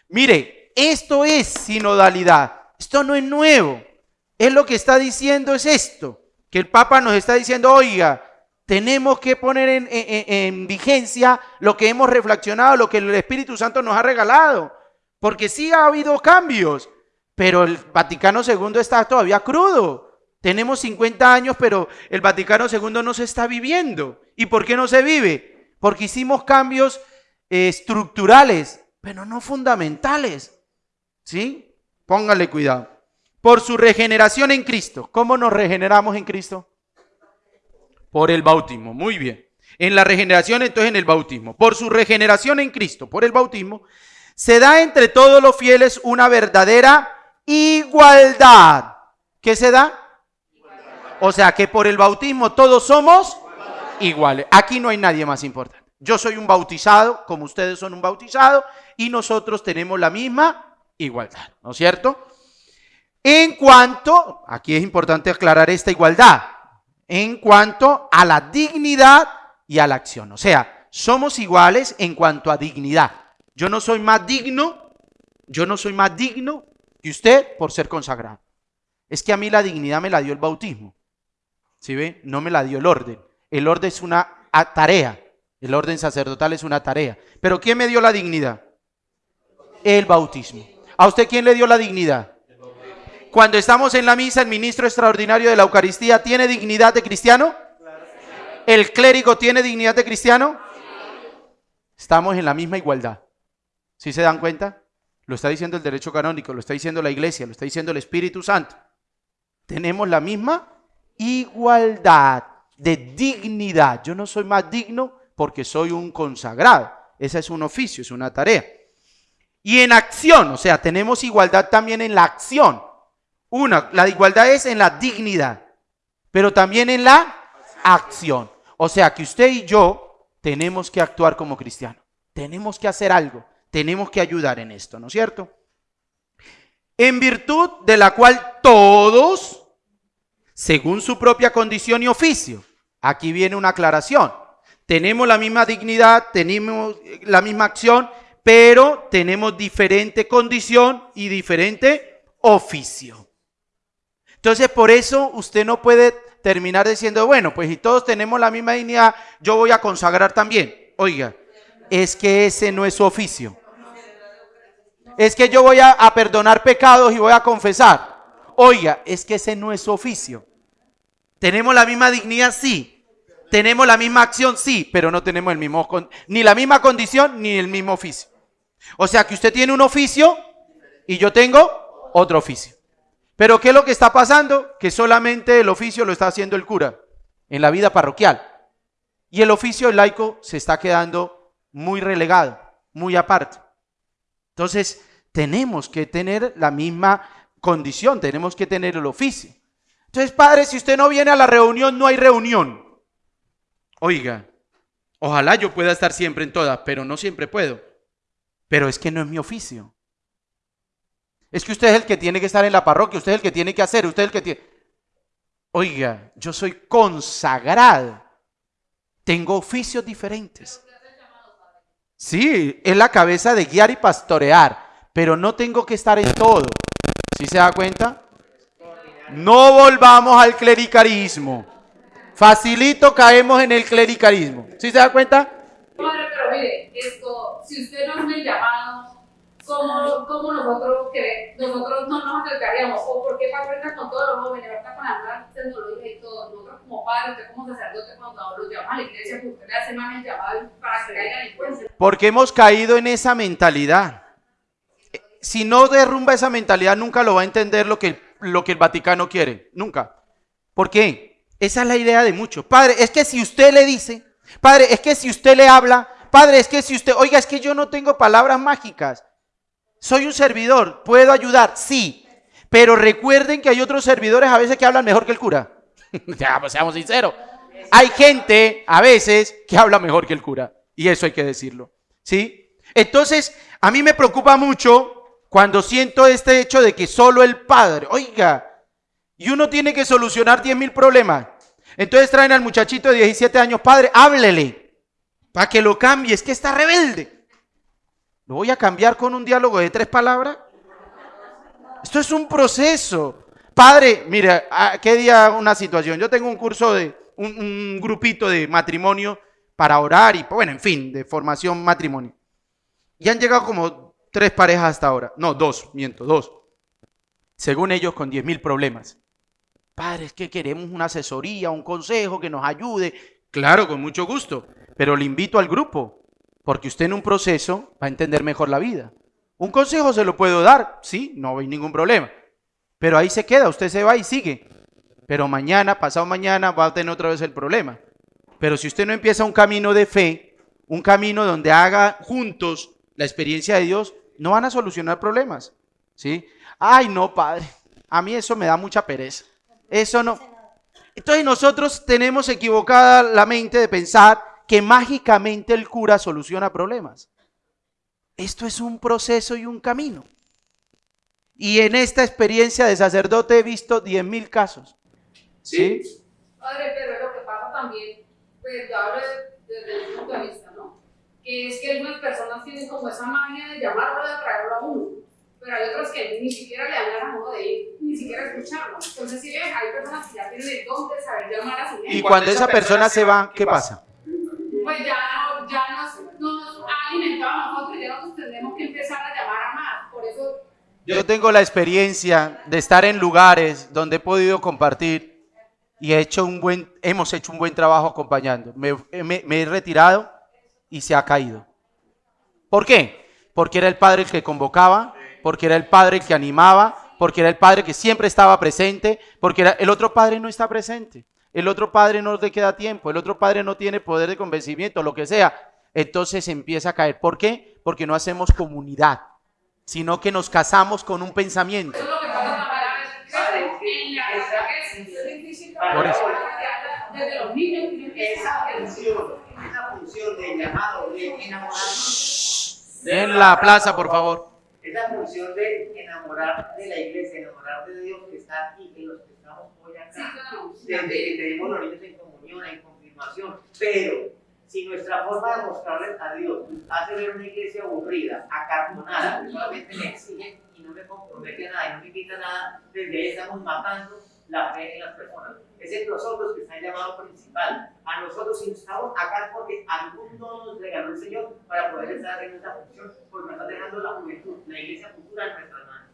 Mire, esto es sinodalidad. Esto no es nuevo. Es lo que está diciendo es esto, que el Papa nos está diciendo, oiga, tenemos que poner en, en, en, vigencia lo que hemos reflexionado, lo que el Espíritu Santo nos ha regalado. Porque sí ha habido cambios, pero el Vaticano II está todavía crudo. Tenemos 50 años, pero el Vaticano II no se está viviendo. ¿Y por qué no se vive? Porque hicimos cambios eh, estructurales, pero no fundamentales. ¿Sí? Póngale cuidado. Por su regeneración en Cristo. ¿Cómo nos regeneramos en Cristo? Por el bautismo. Muy bien. En la regeneración, entonces en el bautismo. Por su regeneración en Cristo, por el bautismo, se da entre todos los fieles una verdadera igualdad. ¿Qué se da? O sea que por el bautismo todos somos iguales. Aquí no hay nadie más importante. Yo soy un bautizado, como ustedes son un bautizado, y nosotros tenemos la misma igualdad, ¿no es cierto? En cuanto, aquí es importante aclarar esta igualdad, en cuanto a la dignidad y a la acción. O sea, somos iguales en cuanto a dignidad. Yo no soy más digno, yo no soy más digno que usted por ser consagrado. Es que a mí la dignidad me la dio el bautismo. ¿Sí ve? No me la dio el orden. El orden es una tarea. El orden sacerdotal es una tarea. Pero ¿quién me dio la dignidad? El bautismo. ¿A usted quién le dio la dignidad? Cuando estamos en la misa, el ministro extraordinario de la Eucaristía tiene dignidad de cristiano. ¿El clérigo tiene dignidad de cristiano? Estamos en la misma igualdad. ¿Sí se dan cuenta? Lo está diciendo el derecho canónico, lo está diciendo la iglesia, lo está diciendo el Espíritu Santo. Tenemos la misma igualdad de dignidad. Yo no soy más digno porque soy un consagrado. Ese es un oficio, es una tarea. Y en acción, o sea, tenemos igualdad también en la acción. Una, la igualdad es en la dignidad, pero también en la acción. O sea, que usted y yo tenemos que actuar como cristianos. Tenemos que hacer algo. Tenemos que ayudar en esto, ¿no es cierto? En virtud de la cual todos según su propia condición y oficio. Aquí viene una aclaración. Tenemos la misma dignidad, tenemos la misma acción, pero tenemos diferente condición y diferente oficio. Entonces, por eso usted no puede terminar diciendo, bueno, pues si todos tenemos la misma dignidad, yo voy a consagrar también. Oiga, es que ese no es su oficio. Es que yo voy a, a perdonar pecados y voy a confesar. Oiga, es que ese no es su oficio. ¿Tenemos la misma dignidad? Sí. ¿Tenemos la misma acción? Sí, pero no tenemos el mismo, ni la misma condición ni el mismo oficio. O sea que usted tiene un oficio y yo tengo otro oficio. Pero ¿qué es lo que está pasando? Que solamente el oficio lo está haciendo el cura en la vida parroquial. Y el oficio laico se está quedando muy relegado, muy aparte. Entonces, tenemos que tener la misma condición, tenemos que tener el oficio. Entonces, padre, si usted no viene a la reunión, no hay reunión. Oiga, Ojalá yo pueda estar siempre en todas, pero no siempre puedo. Pero es que no es mi oficio. Es que usted es el que tiene que estar en la parroquia, usted es el que tiene que hacer, usted es el que tiene... Oiga, yo soy consagrado. Tengo oficios diferentes. Sí, es la cabeza de guiar y pastorear, pero no tengo que estar en todo. ¿Sí se da cuenta? No volvamos al clericalismo. Facilito caemos en el clericalismo. ¿Sí se da cuenta? Padre, pero mire, esto, si usted no es el llamado, ¿cómo, cómo nosotros, que, nosotros no nos acercaríamos? ¿O por qué patrona con todos los jóvenes, ahorita con la tecnología y todo? Nosotros como padres, usted como sacerdote, cuando los llaman a la iglesia, pues usted le hace más el llamado para que caigan en cuenta. Porque hemos caído en esa mentalidad. Si no derrumba esa mentalidad, nunca lo va a entender lo que, lo que el Vaticano quiere. Nunca. ¿Por qué? Esa es la idea de muchos. Padre, es que si usted le dice, padre, es que si usted le habla, padre, es que si usted, oiga, es que yo no tengo palabras mágicas. Soy un servidor, puedo ayudar, sí. Pero recuerden que hay otros servidores a veces que hablan mejor que el cura. [laughs] ya, pues seamos sinceros. Hay gente a veces que habla mejor que el cura. Y eso hay que decirlo. ¿Sí? Entonces, a mí me preocupa mucho cuando siento este hecho de que solo el padre, oiga, y uno tiene que solucionar 10 mil problemas. Entonces traen al muchachito de 17 años, padre, háblele, para que lo cambie, es que está rebelde. ¿Lo voy a cambiar con un diálogo de tres palabras? Esto es un proceso. Padre, mire, ¿qué día una situación? Yo tengo un curso de, un, un grupito de matrimonio para orar y, bueno, en fin, de formación matrimonio. Y han llegado como tres parejas hasta ahora. No, dos, miento, dos. Según ellos, con 10 mil problemas. Padre, es que queremos una asesoría, un consejo que nos ayude. Claro, con mucho gusto. Pero le invito al grupo, porque usted en un proceso va a entender mejor la vida. Un consejo se lo puedo dar, sí, no hay ningún problema. Pero ahí se queda, usted se va y sigue. Pero mañana, pasado mañana, va a tener otra vez el problema. Pero si usted no empieza un camino de fe, un camino donde haga juntos la experiencia de Dios, no van a solucionar problemas. ¿Sí? Ay, no, padre. A mí eso me da mucha pereza. Eso no. Entonces nosotros tenemos equivocada la mente de pensar que mágicamente el cura soluciona problemas. Esto es un proceso y un camino. Y en esta experiencia de sacerdote he visto 10.000 casos. ¿Sí? Padre, pero lo que pasa también, pues yo hablo desde mi punto de vista, ¿no? Que es que algunas personas tienen como esa magia de llamarlo, de atraerlo a uno. Pero hay otros que ni siquiera le dan ganas uno de ir, ni siquiera escucharlo. Entonces, si ven, hay personas que ya tienen el don de saber llamar a su gente. Y cuando esa persona se va, ¿qué pasa? Pues ya, ya nos, nos ha alimentado a nosotros y ya nosotros tendremos que empezar a llamar a más. Por eso yo tengo la experiencia de estar en lugares donde he podido compartir y he hecho un buen, hemos hecho un buen trabajo acompañando. Me, me- me he retirado y se ha caído. ¿Por qué? Porque era el padre el que convocaba, porque era el padre el que animaba, porque era el padre que siempre estaba presente, porque era, el otro padre no está presente. El otro padre no le queda tiempo, el otro padre no tiene poder de convencimiento, lo que sea. Entonces empieza a caer. ¿Por qué? Porque no hacemos comunidad, sino que nos casamos con un pensamiento. Por eso. desde los niños Esa función, esa función de llamado, de enamorar, En la plaza, por favor. Esa función de enamorar de la iglesia, enamorar de Dios que está aquí, que los que estamos hoy Sí, acá, claro. desde que tenemos los niños en comunión, en confirmación, pero si nuestra forma de mostrarles a Dios hace ver una iglesia aburrida, acartonada, que solamente me exige y no me compromete a nada y no me quita nada, desde ahí estamos matando la fe en las personas. Es en nosotros que está el llamado principal. A nosotros si estamos acá porque algún don nos regaló el Señor para poder estar haciendo esta función, porque nos está dejando la juventud, la iglesia futura en nuestras manos.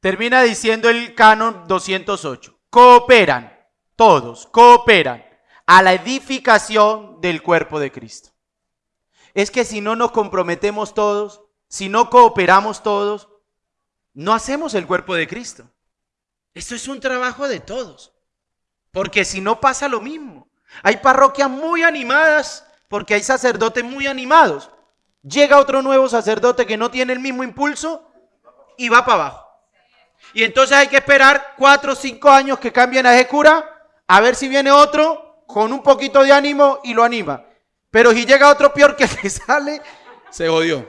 Termina diciendo el canon 208. Cooperan, todos, cooperan a la edificación del cuerpo de Cristo. Es que si no nos comprometemos todos, si no cooperamos todos, no hacemos el cuerpo de Cristo. Esto es un trabajo de todos. Porque si no pasa lo mismo. Hay parroquias muy animadas porque hay sacerdotes muy animados. Llega otro nuevo sacerdote que no tiene el mismo impulso y va para abajo. Y entonces hay que esperar cuatro o cinco años que cambien a ese cura, a ver si viene otro con un poquito de ánimo y lo anima. Pero si llega otro peor que que [laughs] sale, se odió.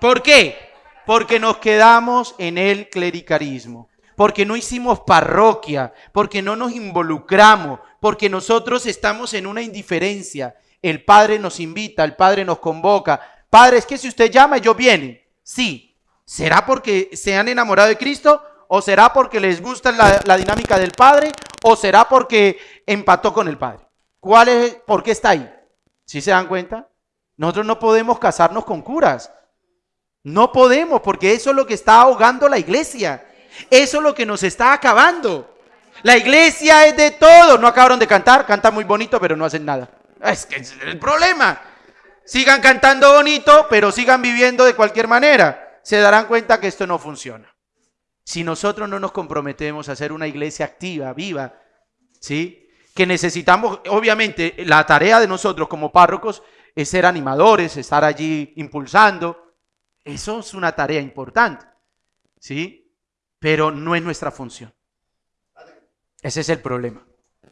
¿Por qué? Porque nos quedamos en el clericarismo, porque no hicimos parroquia, porque no nos involucramos, porque nosotros estamos en una indiferencia. El Padre nos invita, el Padre nos convoca. Padre, es que si usted llama, ellos vienen. Sí. ¿Será porque se han enamorado de Cristo? ¿O será porque les gusta la, la dinámica del Padre? ¿O será porque empató con el Padre? ¿Cuál es, ¿Por qué está ahí? ¿Sí se dan cuenta? Nosotros no podemos casarnos con curas. No podemos, porque eso es lo que está ahogando la iglesia. Eso es lo que nos está acabando. La iglesia es de todo. No acabaron de cantar, cantan muy bonito, pero no hacen nada. Es que es el problema. Sigan cantando bonito, pero sigan viviendo de cualquier manera. Se darán cuenta que esto no funciona. Si nosotros no nos comprometemos a ser una iglesia activa, viva, ¿sí? Que necesitamos, obviamente, la tarea de nosotros como párrocos es ser animadores, estar allí impulsando. Eso es una tarea importante, ¿sí? Pero no es nuestra función. Ese es el problema.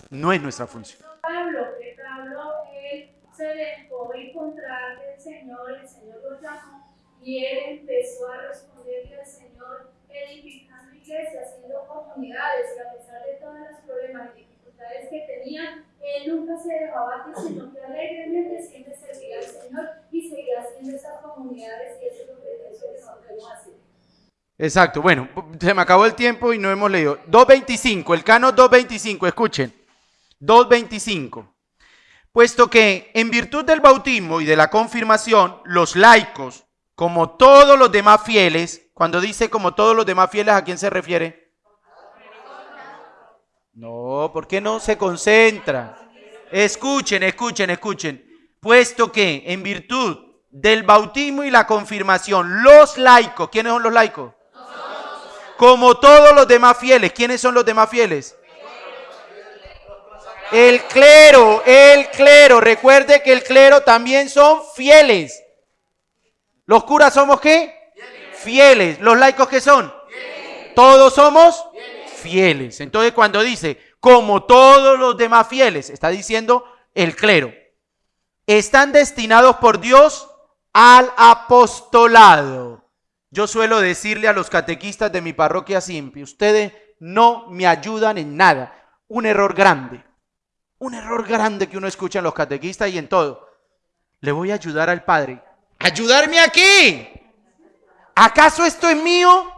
No es nuestra función. Pablo, que Pablo, él se dejó encontrar del Señor, el Señor lo llamó y él empezó a responderle al Señor, edificando iglesias, haciendo comunidades, y a pesar de todos los problemas y dificultades que tenía, él nunca se dejaba abatir, sino que alegremente siempre servía al Señor y seguía haciendo esas comunidades y eso es lo que eso es lo que debemos hacer. Exacto, bueno, se me acabó el tiempo y no hemos leído. 2.25, el cano 2.25, escuchen. 2.25. Puesto que en virtud del bautismo y de la confirmación, los laicos, como todos los demás fieles, cuando dice como todos los demás fieles, ¿a quién se refiere? No, ¿por qué no se concentra? Escuchen, escuchen, escuchen. Puesto que en virtud del bautismo y la confirmación, los laicos, ¿quiénes son los laicos? Como todos los demás fieles, ¿quiénes son los demás fieles? El clero, el clero. Recuerde que el clero también son fieles. ¿Los curas somos qué? Fieles. ¿Los laicos qué son? Todos somos fieles. Entonces cuando dice, como todos los demás fieles, está diciendo el clero. Están destinados por Dios al apostolado. Yo suelo decirle a los catequistas de mi parroquia simple, ustedes no me ayudan en nada. Un error grande. Un error grande que uno escucha en los catequistas y en todo. Le voy a ayudar al Padre. ¿Ayudarme aquí? ¿Acaso esto es mío?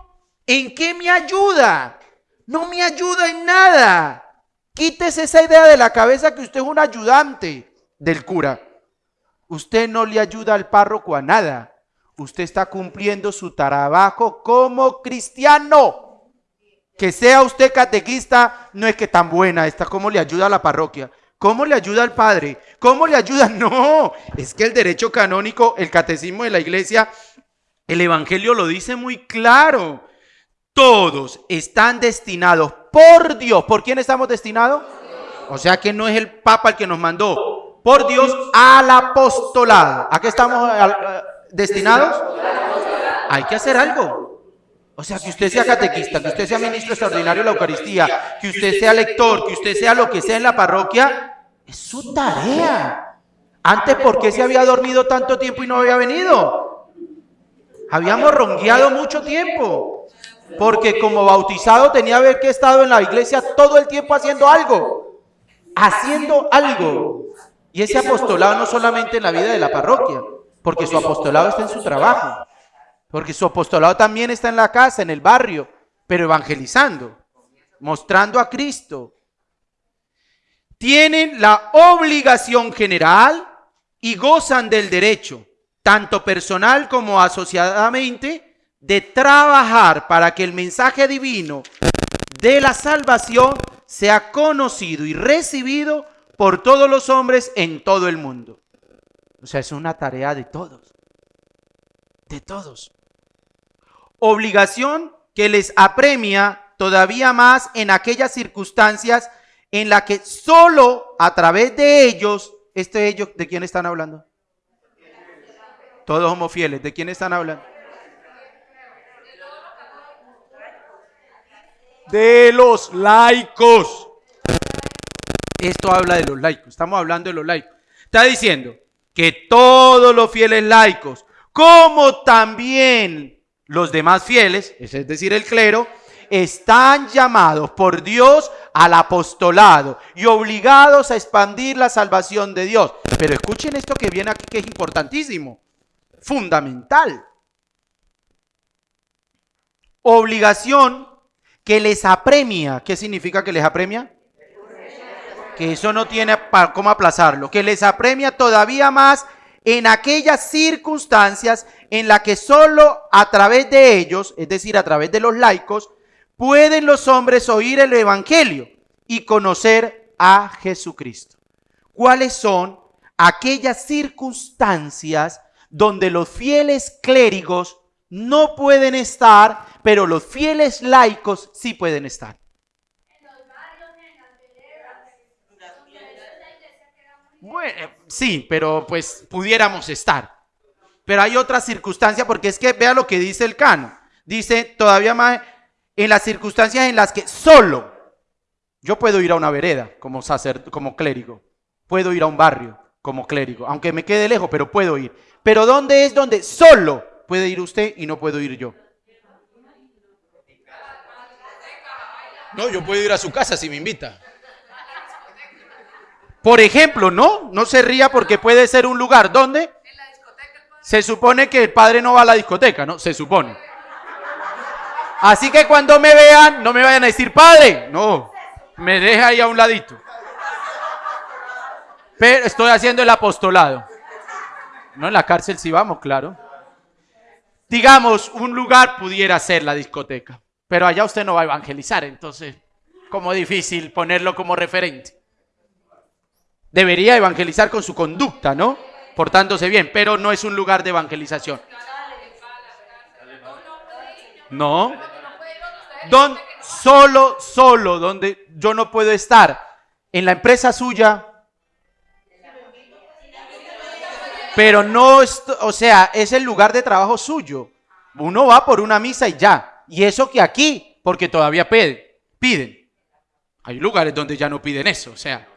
¿En qué me ayuda? No me ayuda en nada. Quítese esa idea de la cabeza que usted es un ayudante del cura. Usted no le ayuda al párroco a nada. Usted está cumpliendo su trabajo como cristiano. Que sea usted catequista no es que tan buena está cómo le ayuda a la parroquia. ¿Cómo le ayuda al padre? ¿Cómo le ayuda? [laughs] No, es que el derecho canónico, el catecismo de la iglesia, el evangelio lo dice muy claro. Todos están destinados por Dios. ¿Por quién estamos destinados? O sea que no es el Papa el que nos mandó. Por Dios al apostolado. ¿A qué estamos destinados? Hay que hacer algo. O sea, que usted sea catequista, que usted sea ministro extraordinario de la Eucaristía, que usted sea lector, que usted sea lo que sea en la parroquia, es su tarea. Antes, ¿por qué se había dormido tanto tiempo y no había venido? Habíamos rongueado mucho tiempo. Porque como bautizado tenía que haber estado en la iglesia todo el tiempo haciendo algo. Haciendo algo. Y ese apostolado no solamente en la vida de la parroquia, porque su apostolado está en su trabajo. Porque su apostolado también está en la casa, en el barrio, pero evangelizando, mostrando a Cristo. Tienen la obligación general y gozan del derecho, tanto personal como asociadamente, de trabajar para que el mensaje divino de la salvación sea conocido y recibido por todos los hombres en todo el mundo. O sea, es una tarea de todos. De todos obligación que les apremia todavía más en aquellas circunstancias en las que solo a través de ellos, este ellos, ¿de quién están hablando? Todos somos fieles, ¿de quién están hablando? De los laicos. Esto habla de los laicos, estamos hablando de los laicos. Está diciendo, que todos los fieles laicos, como también los demás fieles, es decir, el clero, están llamados por Dios al apostolado y obligados a expandir la salvación de Dios. Pero escuchen esto que viene aquí, que es importantísimo, fundamental. Obligación que les apremia. ¿Qué significa que les apremia? Que eso no tiene cómo aplazarlo. Que les apremia todavía más en aquellas circunstancias en las que solo a través de ellos, es decir, a través de los laicos, pueden los hombres oír el Evangelio y conocer a Jesucristo. ¿Cuáles son aquellas circunstancias donde los fieles clérigos no pueden estar, pero los fieles laicos sí pueden estar? Bueno, sí, pero pues pudiéramos estar. Pero hay otra circunstancia porque es que vea lo que dice el cano. Dice todavía más en las circunstancias en las que solo yo puedo ir a una vereda como sacer, como clérigo, puedo ir a un barrio como clérigo, aunque me quede lejos, pero puedo ir. Pero ¿dónde es donde solo puede ir usted y no puedo ir yo? No, yo puedo ir a su casa si me invita. Por ejemplo, no, no se ría porque puede ser un lugar donde se supone que el padre no va a la discoteca, ¿no? Se supone. Así que cuando me vean, no me vayan a decir, padre, no, me deja ahí a un ladito. Pero estoy haciendo el apostolado. No en la cárcel si vamos, claro. Digamos, un lugar pudiera ser la discoteca, pero allá usted no va a evangelizar, entonces, como difícil ponerlo como referente. Debería evangelizar con su conducta, ¿no? Portándose bien, pero no es un lugar de evangelización. No. Don, solo, solo, donde yo no puedo estar. En la empresa suya. Pero no, o sea, es el lugar de trabajo suyo. Uno va por una misa y ya. Y eso que aquí, porque todavía piden. Hay lugares donde ya no piden eso, o sea.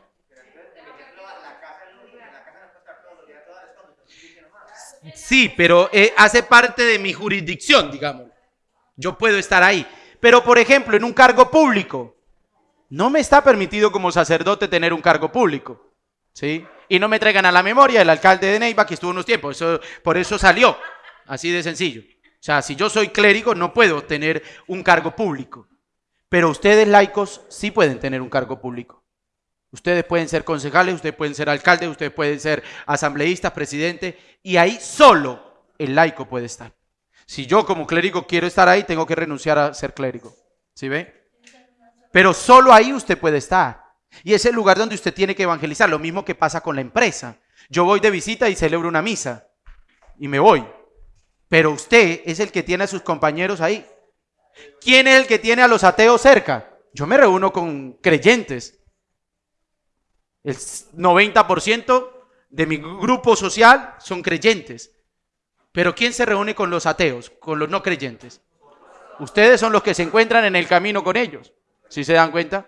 Sí, pero eh, hace parte de mi jurisdicción, digamos. Yo puedo estar ahí. Pero, por ejemplo, en un cargo público, no me está permitido como sacerdote tener un cargo público. ¿Sí? Y no me traigan a la memoria el alcalde de Neiva que estuvo unos tiempos. Eso, por eso salió. Así de sencillo. O sea, si yo soy clérigo, no puedo tener un cargo público. Pero ustedes laicos sí pueden tener un cargo público. Ustedes pueden ser concejales, ustedes pueden ser alcaldes, ustedes pueden ser asambleístas, presidentes, y ahí solo el laico puede estar. Si yo como clérigo quiero estar ahí, tengo que renunciar a ser clérigo. ¿Sí ve? Pero solo ahí usted puede estar. Y es el lugar donde usted tiene que evangelizar. Lo mismo que pasa con la empresa. Yo voy de visita y celebro una misa. Y me voy. Pero usted es el que tiene a sus compañeros ahí. ¿Quién es el que tiene a los ateos cerca? Yo me reúno con creyentes. El 90% de mi grupo social son creyentes. Pero ¿quién se reúne con los ateos, con los no creyentes? Ustedes son los que se encuentran en el camino con ellos. ¿Sí se dan cuenta?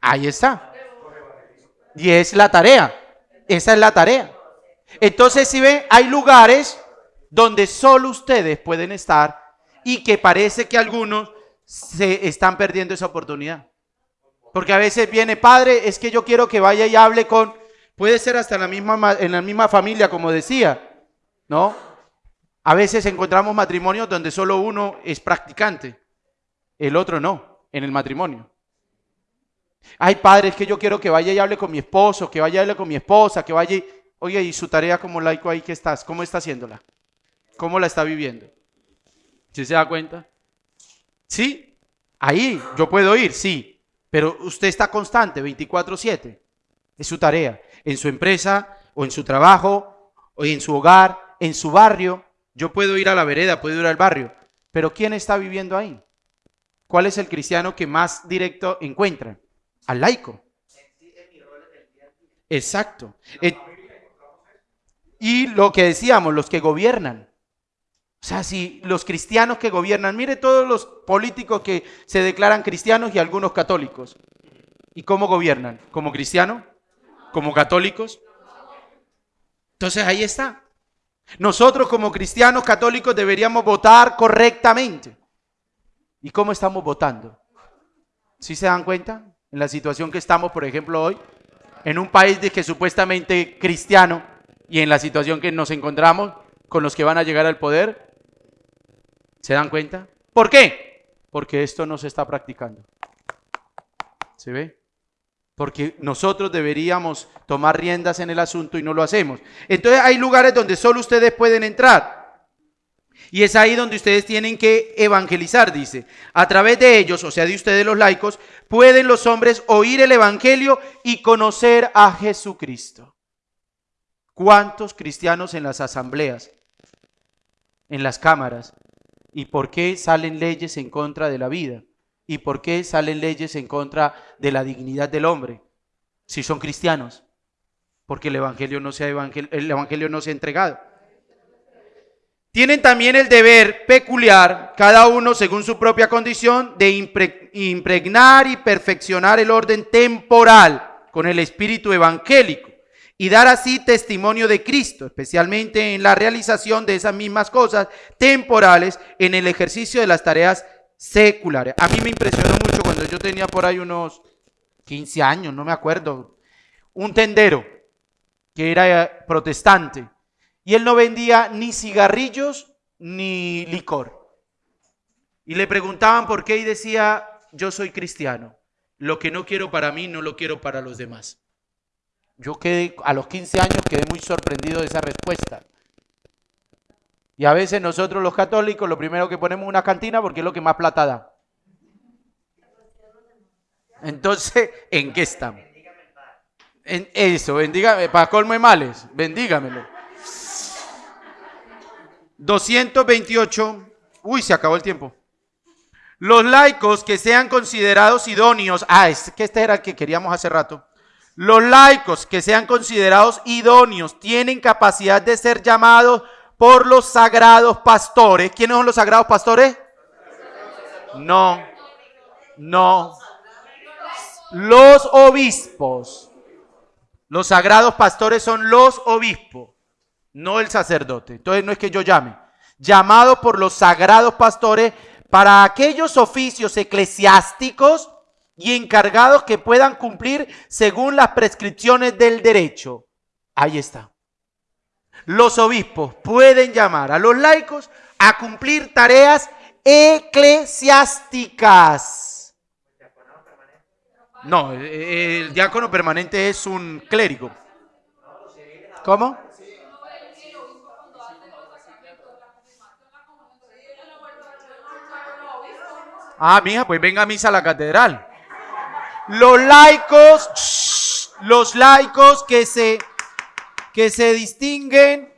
Ahí está. Y es la tarea. Esa es la tarea. Entonces, si ven, hay lugares donde solo ustedes pueden estar y que parece que algunos se están perdiendo esa oportunidad. Porque a veces viene, padre, es que yo quiero que vaya y hable con, puede ser hasta en la misma, en la misma familia, como decía, ¿no? A veces encontramos matrimonios donde solo uno es practicante, el otro no, en el matrimonio. Hay padres que yo quiero que vaya y hable con mi esposo, que vaya y hable con mi esposa, que vaya y... Oye, ¿y su tarea como laico ahí que estás? ¿Cómo está haciéndola? ¿Cómo la está viviendo? ¿Sí se da cuenta? Sí, ahí yo puedo ir, sí, pero usted está constante, 24/7. Es su tarea, en su empresa o en su trabajo o en su hogar en su barrio, yo puedo ir a la vereda, puedo ir al barrio, pero ¿quién está viviendo ahí? ¿Cuál es el cristiano que más directo encuentra? Al laico. Exacto. Eh, y lo que decíamos, los que gobiernan. O sea, si los cristianos que gobiernan, mire todos los políticos que se declaran cristianos y algunos católicos. ¿Y cómo gobiernan? ¿Como cristianos? ¿Como católicos? Entonces ahí está. Nosotros como cristianos católicos deberíamos votar correctamente. ¿Y cómo estamos votando? ¿Sí se dan cuenta? En la situación que estamos, por ejemplo, hoy, en un país de que supuestamente cristiano y en la situación que nos encontramos con los que van a llegar al poder, ¿se dan cuenta? ¿Por qué? Porque esto no se está practicando. ¿Se ve? Porque nosotros deberíamos tomar riendas en el asunto y no lo hacemos. Entonces hay lugares donde solo ustedes pueden entrar. Y es ahí donde ustedes tienen que evangelizar, dice. A través de ellos, o sea, de ustedes los laicos, pueden los hombres oír el Evangelio y conocer a Jesucristo. ¿Cuántos cristianos en las asambleas, en las cámaras? ¿Y por qué salen leyes en contra de la vida? ¿Y por qué salen leyes en contra de la dignidad del hombre? Si son cristianos. Porque el Evangelio no se ha, el evangelio no se ha entregado. Tienen también el deber peculiar, cada uno según su propia condición, de impregnar y perfeccionar el orden temporal con el espíritu evangélico y dar así testimonio de Cristo, especialmente en la realización de esas mismas cosas temporales en el ejercicio de las tareas seculares. A mí me impresionó mucho cuando yo tenía por ahí unos 15 años, no me acuerdo, un tendero que era protestante y él no vendía ni cigarrillos ni licor. Y le preguntaban por qué y decía, yo soy cristiano. Lo que no quiero para mí, no lo quiero para los demás. Yo quedé, a los 15 años quedé muy sorprendido de esa respuesta. Y a veces nosotros los católicos lo primero que ponemos una cantina porque es lo que más plata da. Entonces, ¿en qué estamos? En eso, bendígame, para colmo de males, bendígamelo. 228. Uy, se acabó el tiempo. Los laicos que sean considerados idóneos. Ah, es que este era el que queríamos hace rato. Los laicos que sean considerados idóneos tienen capacidad de ser llamados por los sagrados pastores. ¿Quiénes son los sagrados pastores? No, no. Los obispos. Los sagrados pastores son los obispos no el sacerdote. Entonces no es que yo llame. Llamado por los sagrados pastores para aquellos oficios eclesiásticos y encargados que puedan cumplir según las prescripciones del derecho. Ahí está. Los obispos pueden llamar a los laicos a cumplir tareas eclesiásticas. No, el diácono permanente es un clérigo. ¿Cómo? Ah, mija, pues venga a misa a la catedral. Los laicos, los laicos que se, que se distinguen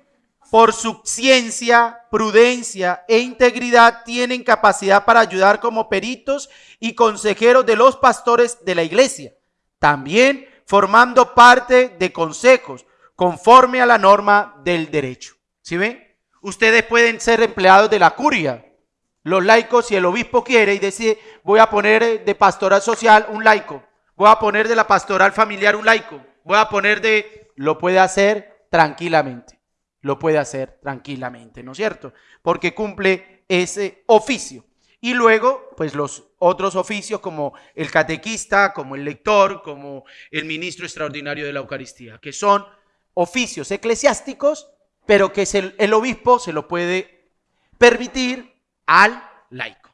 por su ciencia, prudencia e integridad tienen capacidad para ayudar como peritos y consejeros de los pastores de la iglesia. También formando parte de consejos conforme a la norma del derecho. ¿Sí ven? Ustedes pueden ser empleados de la curia, los laicos, si el obispo quiere y decide, voy a poner de pastoral social un laico, voy a poner de la pastoral familiar un laico, voy a poner de... Lo puede hacer tranquilamente, lo puede hacer tranquilamente, ¿no es cierto? Porque cumple ese oficio. Y luego, pues los otros oficios como el catequista, como el lector, como el ministro extraordinario de la Eucaristía, que son oficios eclesiásticos, pero que el obispo se lo puede permitir al laico.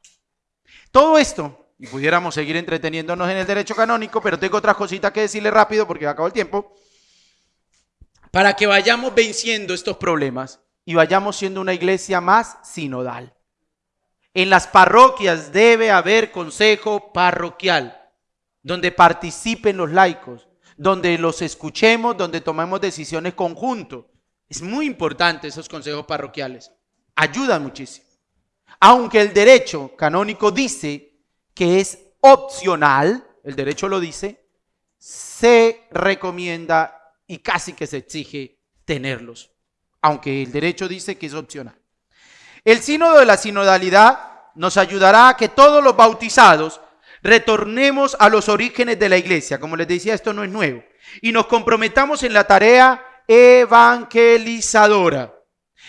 Todo esto, y pudiéramos seguir entreteniéndonos en el derecho canónico, pero tengo otras cositas que decirle rápido porque acabó el tiempo, para que vayamos venciendo estos problemas y vayamos siendo una iglesia más sinodal. En las parroquias debe haber consejo parroquial, donde participen los laicos, donde los escuchemos, donde tomemos decisiones conjuntos. Es muy importante esos consejos parroquiales. Ayudan muchísimo. Aunque el derecho canónico dice que es opcional, el derecho lo dice, se recomienda y casi que se exige tenerlos, aunque el derecho dice que es opcional. El sínodo de la sinodalidad nos ayudará a que todos los bautizados retornemos a los orígenes de la iglesia. Como les decía, esto no es nuevo. Y nos comprometamos en la tarea evangelizadora.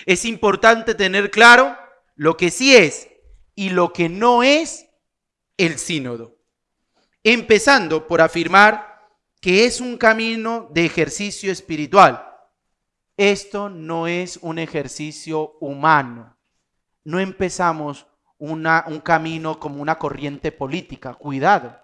Es importante tener claro lo que sí es y lo que no es el sínodo. Empezando por afirmar que es un camino de ejercicio espiritual. Esto no es un ejercicio humano. No empezamos una, un camino como una corriente política. Cuidado.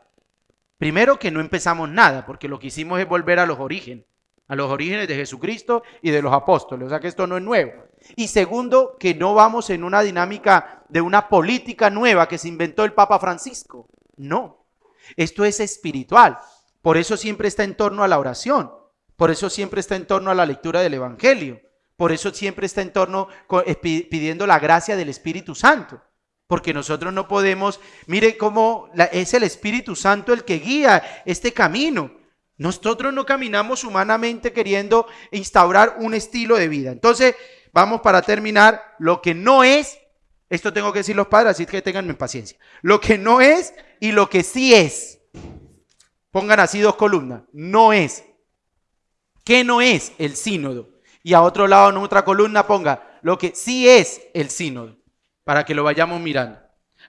Primero que no empezamos nada, porque lo que hicimos es volver a los orígenes, a los orígenes de Jesucristo y de los apóstoles. O sea que esto no es nuevo. Y segundo, que no vamos en una dinámica de una política nueva que se inventó el Papa Francisco. No, esto es espiritual. Por eso siempre está en torno a la oración. Por eso siempre está en torno a la lectura del Evangelio. Por eso siempre está en torno eh, pidiendo la gracia del Espíritu Santo. Porque nosotros no podemos, mire cómo es el Espíritu Santo el que guía este camino. Nosotros no caminamos humanamente queriendo instaurar un estilo de vida. Entonces, vamos para terminar, lo que no es, esto tengo que decir los padres, así que tenganme paciencia, lo que no es y lo que sí es. Pongan así dos columnas, no es. ¿Qué no es el sínodo? Y a otro lado en otra columna ponga lo que sí es el sínodo para que lo vayamos mirando.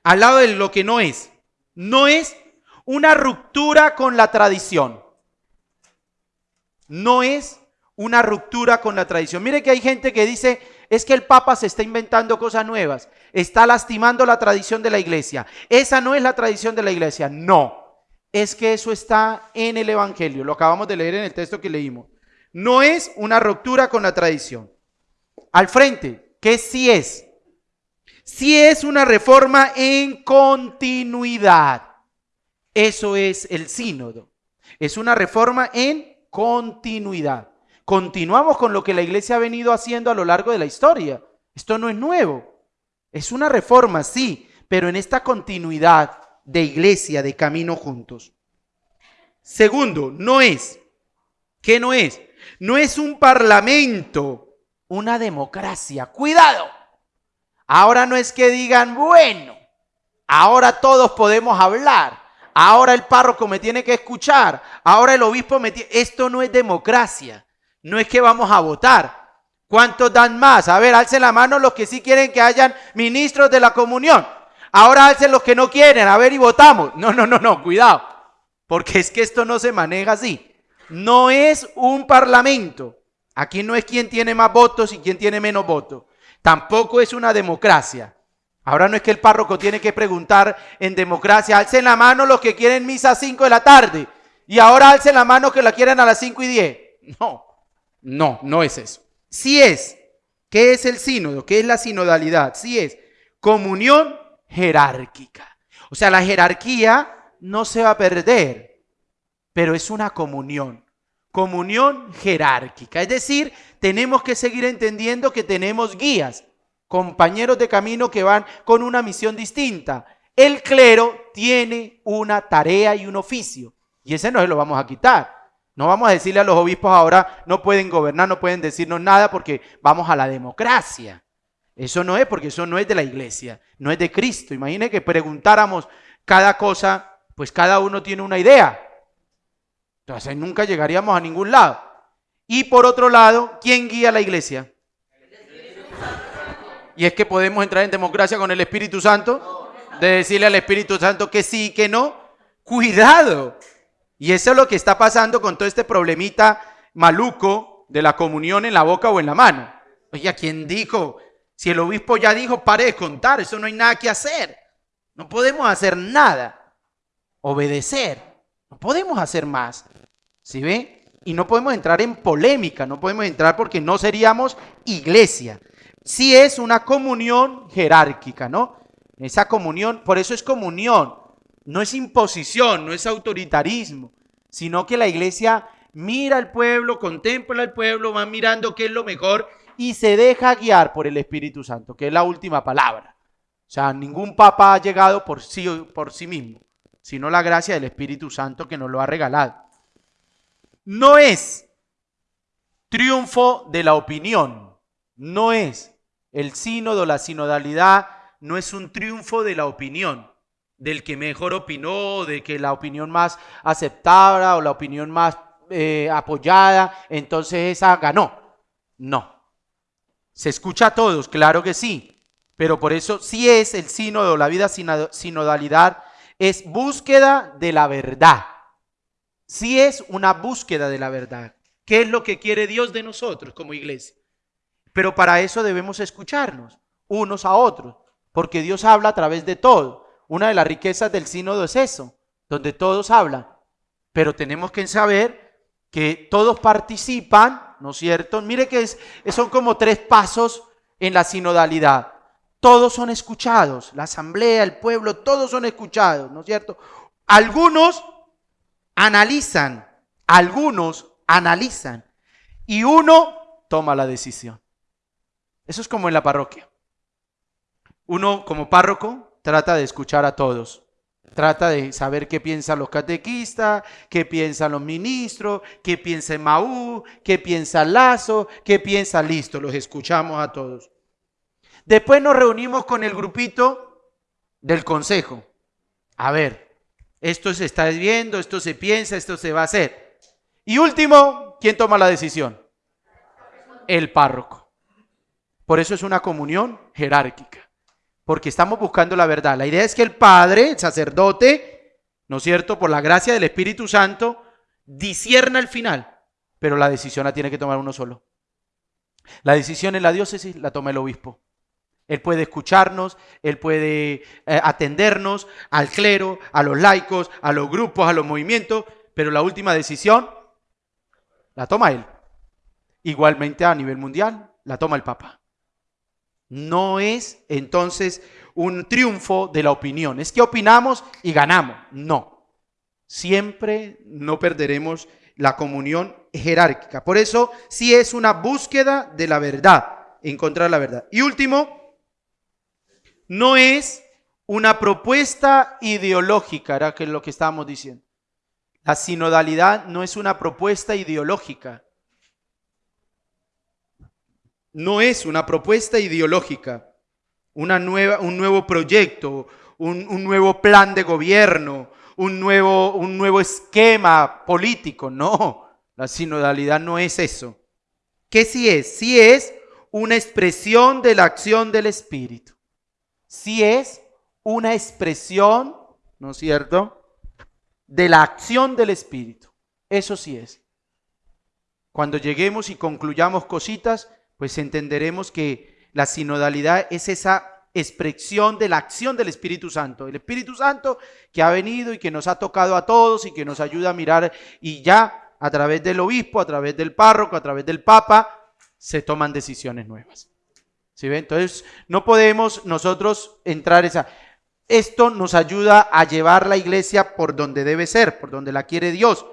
Al lado de lo que no es, no es una ruptura con la tradición. No es una ruptura con la tradición. Mire que hay gente que dice, es que el Papa se está inventando cosas nuevas, está lastimando la tradición de la iglesia. Esa no es la tradición de la iglesia, no. Es que eso está en el Evangelio, lo acabamos de leer en el texto que leímos. No es una ruptura con la tradición. Al frente, ¿qué sí es? si es una reforma en continuidad. Eso es el sínodo. Es una reforma en continuidad. Continuamos con lo que la iglesia ha venido haciendo a lo largo de la historia. Esto no es nuevo. Es una reforma, sí, pero en esta continuidad de iglesia, de camino juntos. Segundo, no es. ¿Qué no es? No es un parlamento, una democracia. Cuidado. Ahora no es que digan, bueno, ahora todos podemos hablar, ahora el párroco me tiene que escuchar, ahora el obispo me tiene... Esto no es democracia, no es que vamos a votar. ¿Cuántos dan más? A ver, alcen la mano los que sí quieren que hayan ministros de la comunión. Ahora alcen los que no quieren, a ver y votamos. No, no, no, no, cuidado. Porque es que esto no se maneja así. No es un parlamento. Aquí no es quien tiene más votos y quien tiene menos votos. Tampoco es una democracia. Ahora no es que el párroco tiene que preguntar en democracia, alcen la mano los que quieren misa a 5 de la tarde y ahora alcen la mano que la quieren a las 5 y 10. No, no, no es eso. Sí es, ¿qué es el sínodo? ¿Qué es la sinodalidad? Sí es comunión jerárquica. O sea, la jerarquía no se va a perder, pero es una comunión comunión jerárquica. Es decir, tenemos que seguir entendiendo que tenemos guías, compañeros de camino que van con una misión distinta. El clero tiene una tarea y un oficio, y ese no se lo vamos a quitar. No vamos a decirle a los obispos ahora, no pueden gobernar, no pueden decirnos nada porque vamos a la democracia. Eso no es porque eso no es de la iglesia, no es de Cristo. Imagine que preguntáramos cada cosa, pues cada uno tiene una idea. Entonces nunca llegaríamos a ningún lado. Y por otro lado, ¿quién guía la iglesia? Y es que podemos entrar en democracia con el Espíritu Santo, de decirle al Espíritu Santo que sí, que no. Cuidado. Y eso es lo que está pasando con todo este problemita maluco de la comunión en la boca o en la mano. Oye, ¿quién dijo? Si el obispo ya dijo, pare de contar, eso no hay nada que hacer. No podemos hacer nada. Obedecer. No podemos hacer más. ¿Sí ve? Y no podemos entrar en polémica, no podemos entrar porque no seríamos iglesia. Sí es una comunión jerárquica, ¿no? Esa comunión, por eso es comunión, no es imposición, no es autoritarismo, sino que la iglesia mira al pueblo, contempla al pueblo, va mirando qué es lo mejor y se deja guiar por el Espíritu Santo, que es la última palabra. O sea, ningún papa ha llegado por sí, por sí mismo, sino la gracia del Espíritu Santo que nos lo ha regalado no es triunfo de la opinión, no es el sínodo, la sinodalidad, no es un triunfo de la opinión, del que mejor opinó, de que la opinión más aceptada o la opinión más eh, apoyada, entonces esa ganó. No. Se escucha a todos, claro que sí. Pero por eso sí es el sínodo, la vida sinodalidad, es búsqueda de la verdad. Sí es una búsqueda de la verdad. ¿Qué es lo que quiere Dios de nosotros como iglesia? Pero para eso debemos escucharnos unos a otros, porque Dios habla a través de todo. Una de las riquezas del sínodo es eso, donde todos hablan. Pero tenemos que saber que todos participan, ¿no es cierto? Mire que es, son como tres pasos en la sinodalidad. Todos son escuchados, la asamblea, el pueblo, todos son escuchados, ¿no es cierto? Algunos analizan, algunos analizan y uno toma la decisión. Eso es como en la parroquia. Uno como párroco trata de escuchar a todos. Trata de saber qué piensan los catequistas, qué piensan los ministros, qué piensa Maú, qué piensa Lazo, qué piensa Listo. Los escuchamos a todos. Después nos reunimos con el grupito del consejo. A ver, esto se está viendo, esto se piensa, esto se va a hacer. Y último, ¿quién toma la decisión? El párroco. Por eso es una comunión jerárquica, porque estamos buscando la verdad. La idea es que el Padre, el sacerdote, ¿no es cierto?, por la gracia del Espíritu Santo, disierna el final, pero la decisión la tiene que tomar uno solo. La decisión en la diócesis la toma el obispo. Él puede escucharnos, él puede eh, atendernos al clero, a los laicos, a los grupos, a los movimientos, pero la última decisión la toma él. Igualmente a nivel mundial, la toma el Papa. No es entonces un triunfo de la opinión. Es que opinamos y ganamos. No. Siempre no perderemos la comunión jerárquica. Por eso sí es una búsqueda de la verdad, encontrar la verdad. Y último, no es una propuesta ideológica, era que lo que estábamos diciendo. La sinodalidad no es una propuesta ideológica no es una propuesta ideológica, una nueva, un nuevo proyecto, un, nuevo plan de gobierno, un nuevo, un nuevo esquema político. No, la sinodalidad no es eso. ¿Qué sí es? Sí es una expresión de la acción del Espíritu. Sí es una expresión, ¿no es cierto?, de la acción del Espíritu. Eso sí es. Cuando lleguemos y concluyamos cositas, pues entenderemos que la sinodalidad es esa expresión de la acción del Espíritu Santo. El Espíritu Santo que ha venido y que nos ha tocado a todos y que nos ayuda a mirar y ya a través del obispo, a través del párroco, a través del papa, se toman decisiones nuevas. ¿Sí ven? Entonces, no podemos nosotros entrar esa... Esto nos ayuda a llevar la iglesia por donde debe ser, por donde la quiere Dios.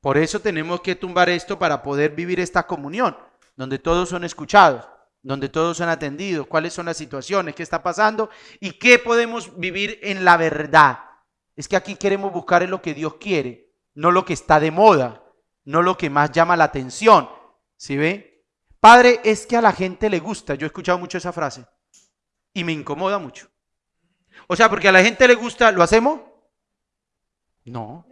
Por eso tenemos que tumbar esto para poder vivir esta comunión donde todos son escuchados, donde todos son atendidos, cuáles son las situaciones, qué está pasando y qué podemos vivir en la verdad. Es que aquí queremos buscar en lo que Dios quiere, no lo que está de moda, no lo que más llama la atención. ¿Sí ve? Padre, es que a la gente le gusta. Yo he escuchado mucho esa frase y me incomoda mucho. O sea, porque a la gente le gusta, ¿lo hacemos? No.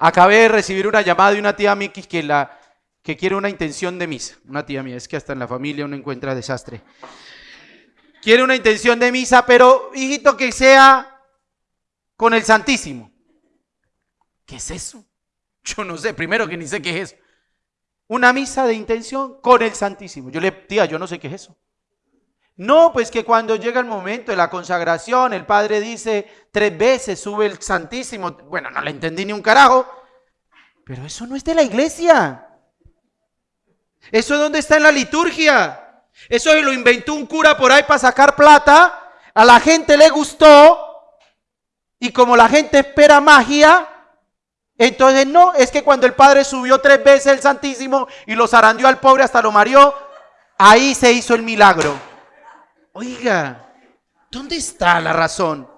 Acabé de recibir una llamada de una tía Miki que la, que quiere una intención de misa. Una tía mía, es que hasta en la familia uno encuentra desastre. Quiere una intención de misa, pero hijito que sea con el Santísimo. ¿Qué es eso? Yo no sé, primero que ni sé qué es eso. Una misa de intención con el Santísimo. Yo le, tía, yo no sé qué es eso. No, pues que cuando llega el momento de la consagración, el Padre dice tres veces, sube el Santísimo. Bueno, no le entendí ni un carajo. Pero eso no es de la iglesia. ¿Eso es donde está en la liturgia? Eso lo inventó un cura por ahí para sacar plata. A la gente le gustó. Y como la gente espera magia, entonces no, es que cuando el Padre subió tres veces el Santísimo y lo zarandeó al pobre hasta lo mareó, ahí se hizo el milagro. Oiga, ¿dónde está la razón?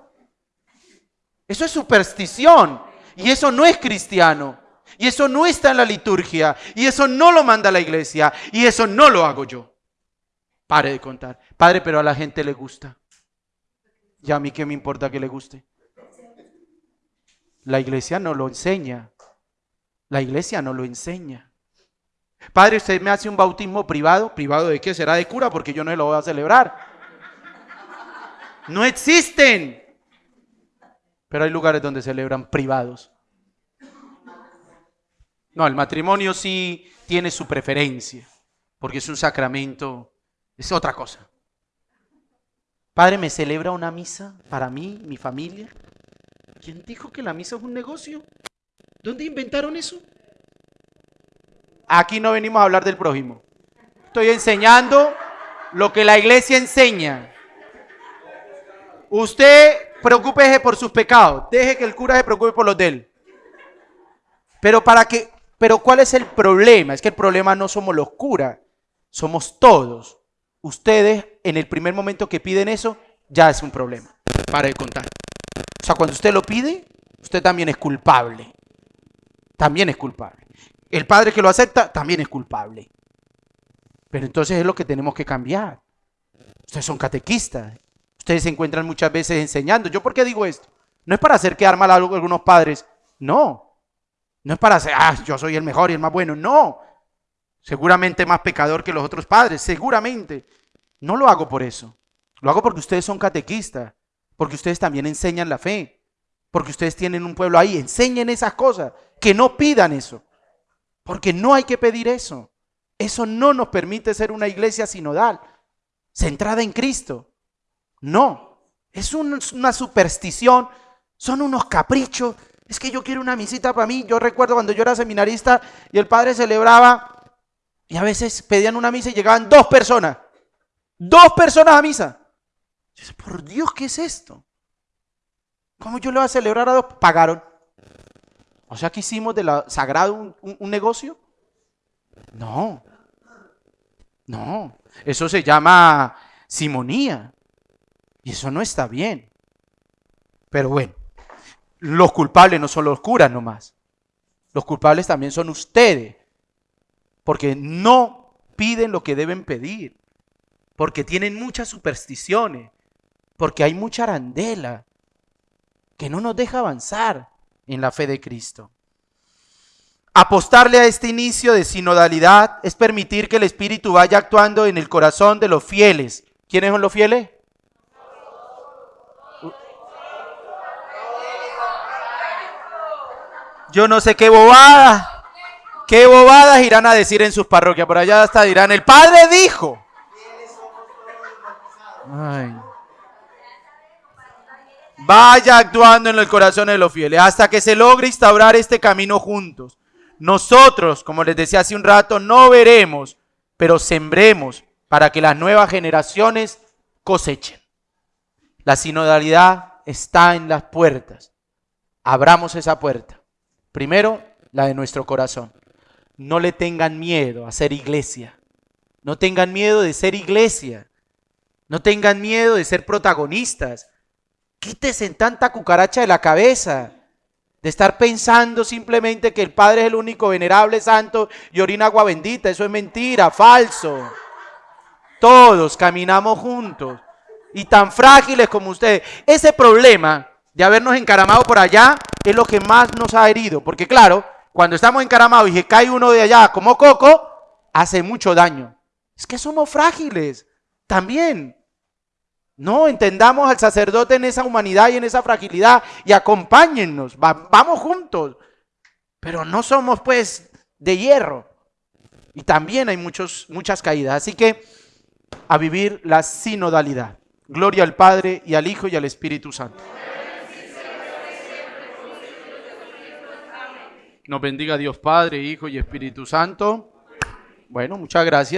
Eso es superstición y eso no es cristiano. Y eso no está en la liturgia. Y eso no lo manda la iglesia. Y eso no lo hago yo. Pare de contar. Padre, pero a la gente le gusta. ¿Y a mí qué me importa que le guste? La iglesia no lo enseña. La iglesia no lo enseña. Padre, usted me hace un bautismo privado. ¿Privado de qué? Será de cura porque yo no lo voy a celebrar. No existen. Pero hay lugares donde celebran privados. No, el matrimonio sí tiene su preferencia, porque es un sacramento, es otra cosa. Padre, ¿me celebra una misa para mí, mi familia? ¿Quién dijo que la misa es un negocio? ¿Dónde inventaron eso? Aquí no venimos a hablar del prójimo. Estoy enseñando lo que la iglesia enseña. Usted preocúpese por sus pecados. Deje que el cura se preocupe por los de él. Pero para que, pero ¿cuál es el problema? Es que el problema no somos los curas, somos todos. Ustedes, en el primer momento que piden eso, ya es un problema. Para de contar. O sea, cuando usted lo pide, usted también es culpable. También es culpable. El padre que lo acepta también es culpable. Pero entonces es lo que tenemos que cambiar. Ustedes son catequistas. Ustedes se encuentran muchas veces enseñando. ¿Yo por qué digo esto? No es para hacer quedar mal a algunos padres. No. No es para hacer, ah, yo soy el mejor y el más bueno. No. Seguramente más pecador que los otros padres. Seguramente. No lo hago por eso. Lo hago porque ustedes son catequistas. Porque ustedes también enseñan la fe. Porque ustedes tienen un pueblo ahí. Enseñen esas cosas. Que no pidan eso. Porque no hay que pedir eso. Eso no nos permite ser una iglesia sinodal, centrada en Cristo. No, es una superstición, son unos caprichos. Es que yo quiero una misita para mí. Yo recuerdo cuando yo era seminarista y el padre celebraba y a veces pedían una misa y llegaban dos personas. Dos personas a misa. por Dios, ¿qué es esto? ¿Cómo yo le voy a celebrar a dos? Pagaron. O sea que hicimos de la sagrado un, negocio. No. No. Eso se llama simonía. Y eso no está bien. Pero bueno, los culpables no son los curas nomás. Los culpables también son ustedes. Porque no piden lo que deben pedir. Porque tienen muchas supersticiones. Porque hay mucha arandela que no nos deja avanzar en la fe de Cristo. Apostarle a este inicio de sinodalidad es permitir que el Espíritu vaya actuando en el corazón de los fieles. ¿Quiénes son los fieles? Yo no sé qué bobadas, qué bobadas irán a decir en sus parroquias. Por allá hasta dirán, el Padre dijo. Ay vaya actuando en el corazón de los fieles hasta que se logre instaurar este camino juntos. Nosotros, como les decía hace un rato, no veremos, pero sembremos para que las nuevas generaciones cosechen. La sinodalidad está en las puertas. Abramos esa puerta. Primero, la de nuestro corazón. No le tengan miedo a ser iglesia. No tengan miedo de ser iglesia. No tengan miedo de ser protagonistas. Quítese tanta cucaracha de la cabeza. De estar pensando simplemente que el Padre es el único venerable santo y orina agua bendita. Eso es mentira, falso. Todos caminamos juntos. Y tan frágiles como ustedes. Ese problema de habernos encaramado por allá es lo que más nos ha herido. Porque claro, cuando estamos encaramados y se cae uno de allá como coco, hace mucho daño. Es que somos frágiles. También. No, entendamos al sacerdote en esa humanidad y en esa fragilidad y acompáñennos, vamos juntos. Pero no somos pues de hierro. Y también hay muchos, muchas caídas. Así que a vivir la sinodalidad. Gloria al Padre y al Hijo y al Espíritu Santo. Nos bendiga Dios Padre, Hijo y Espíritu Santo. Bueno, muchas gracias.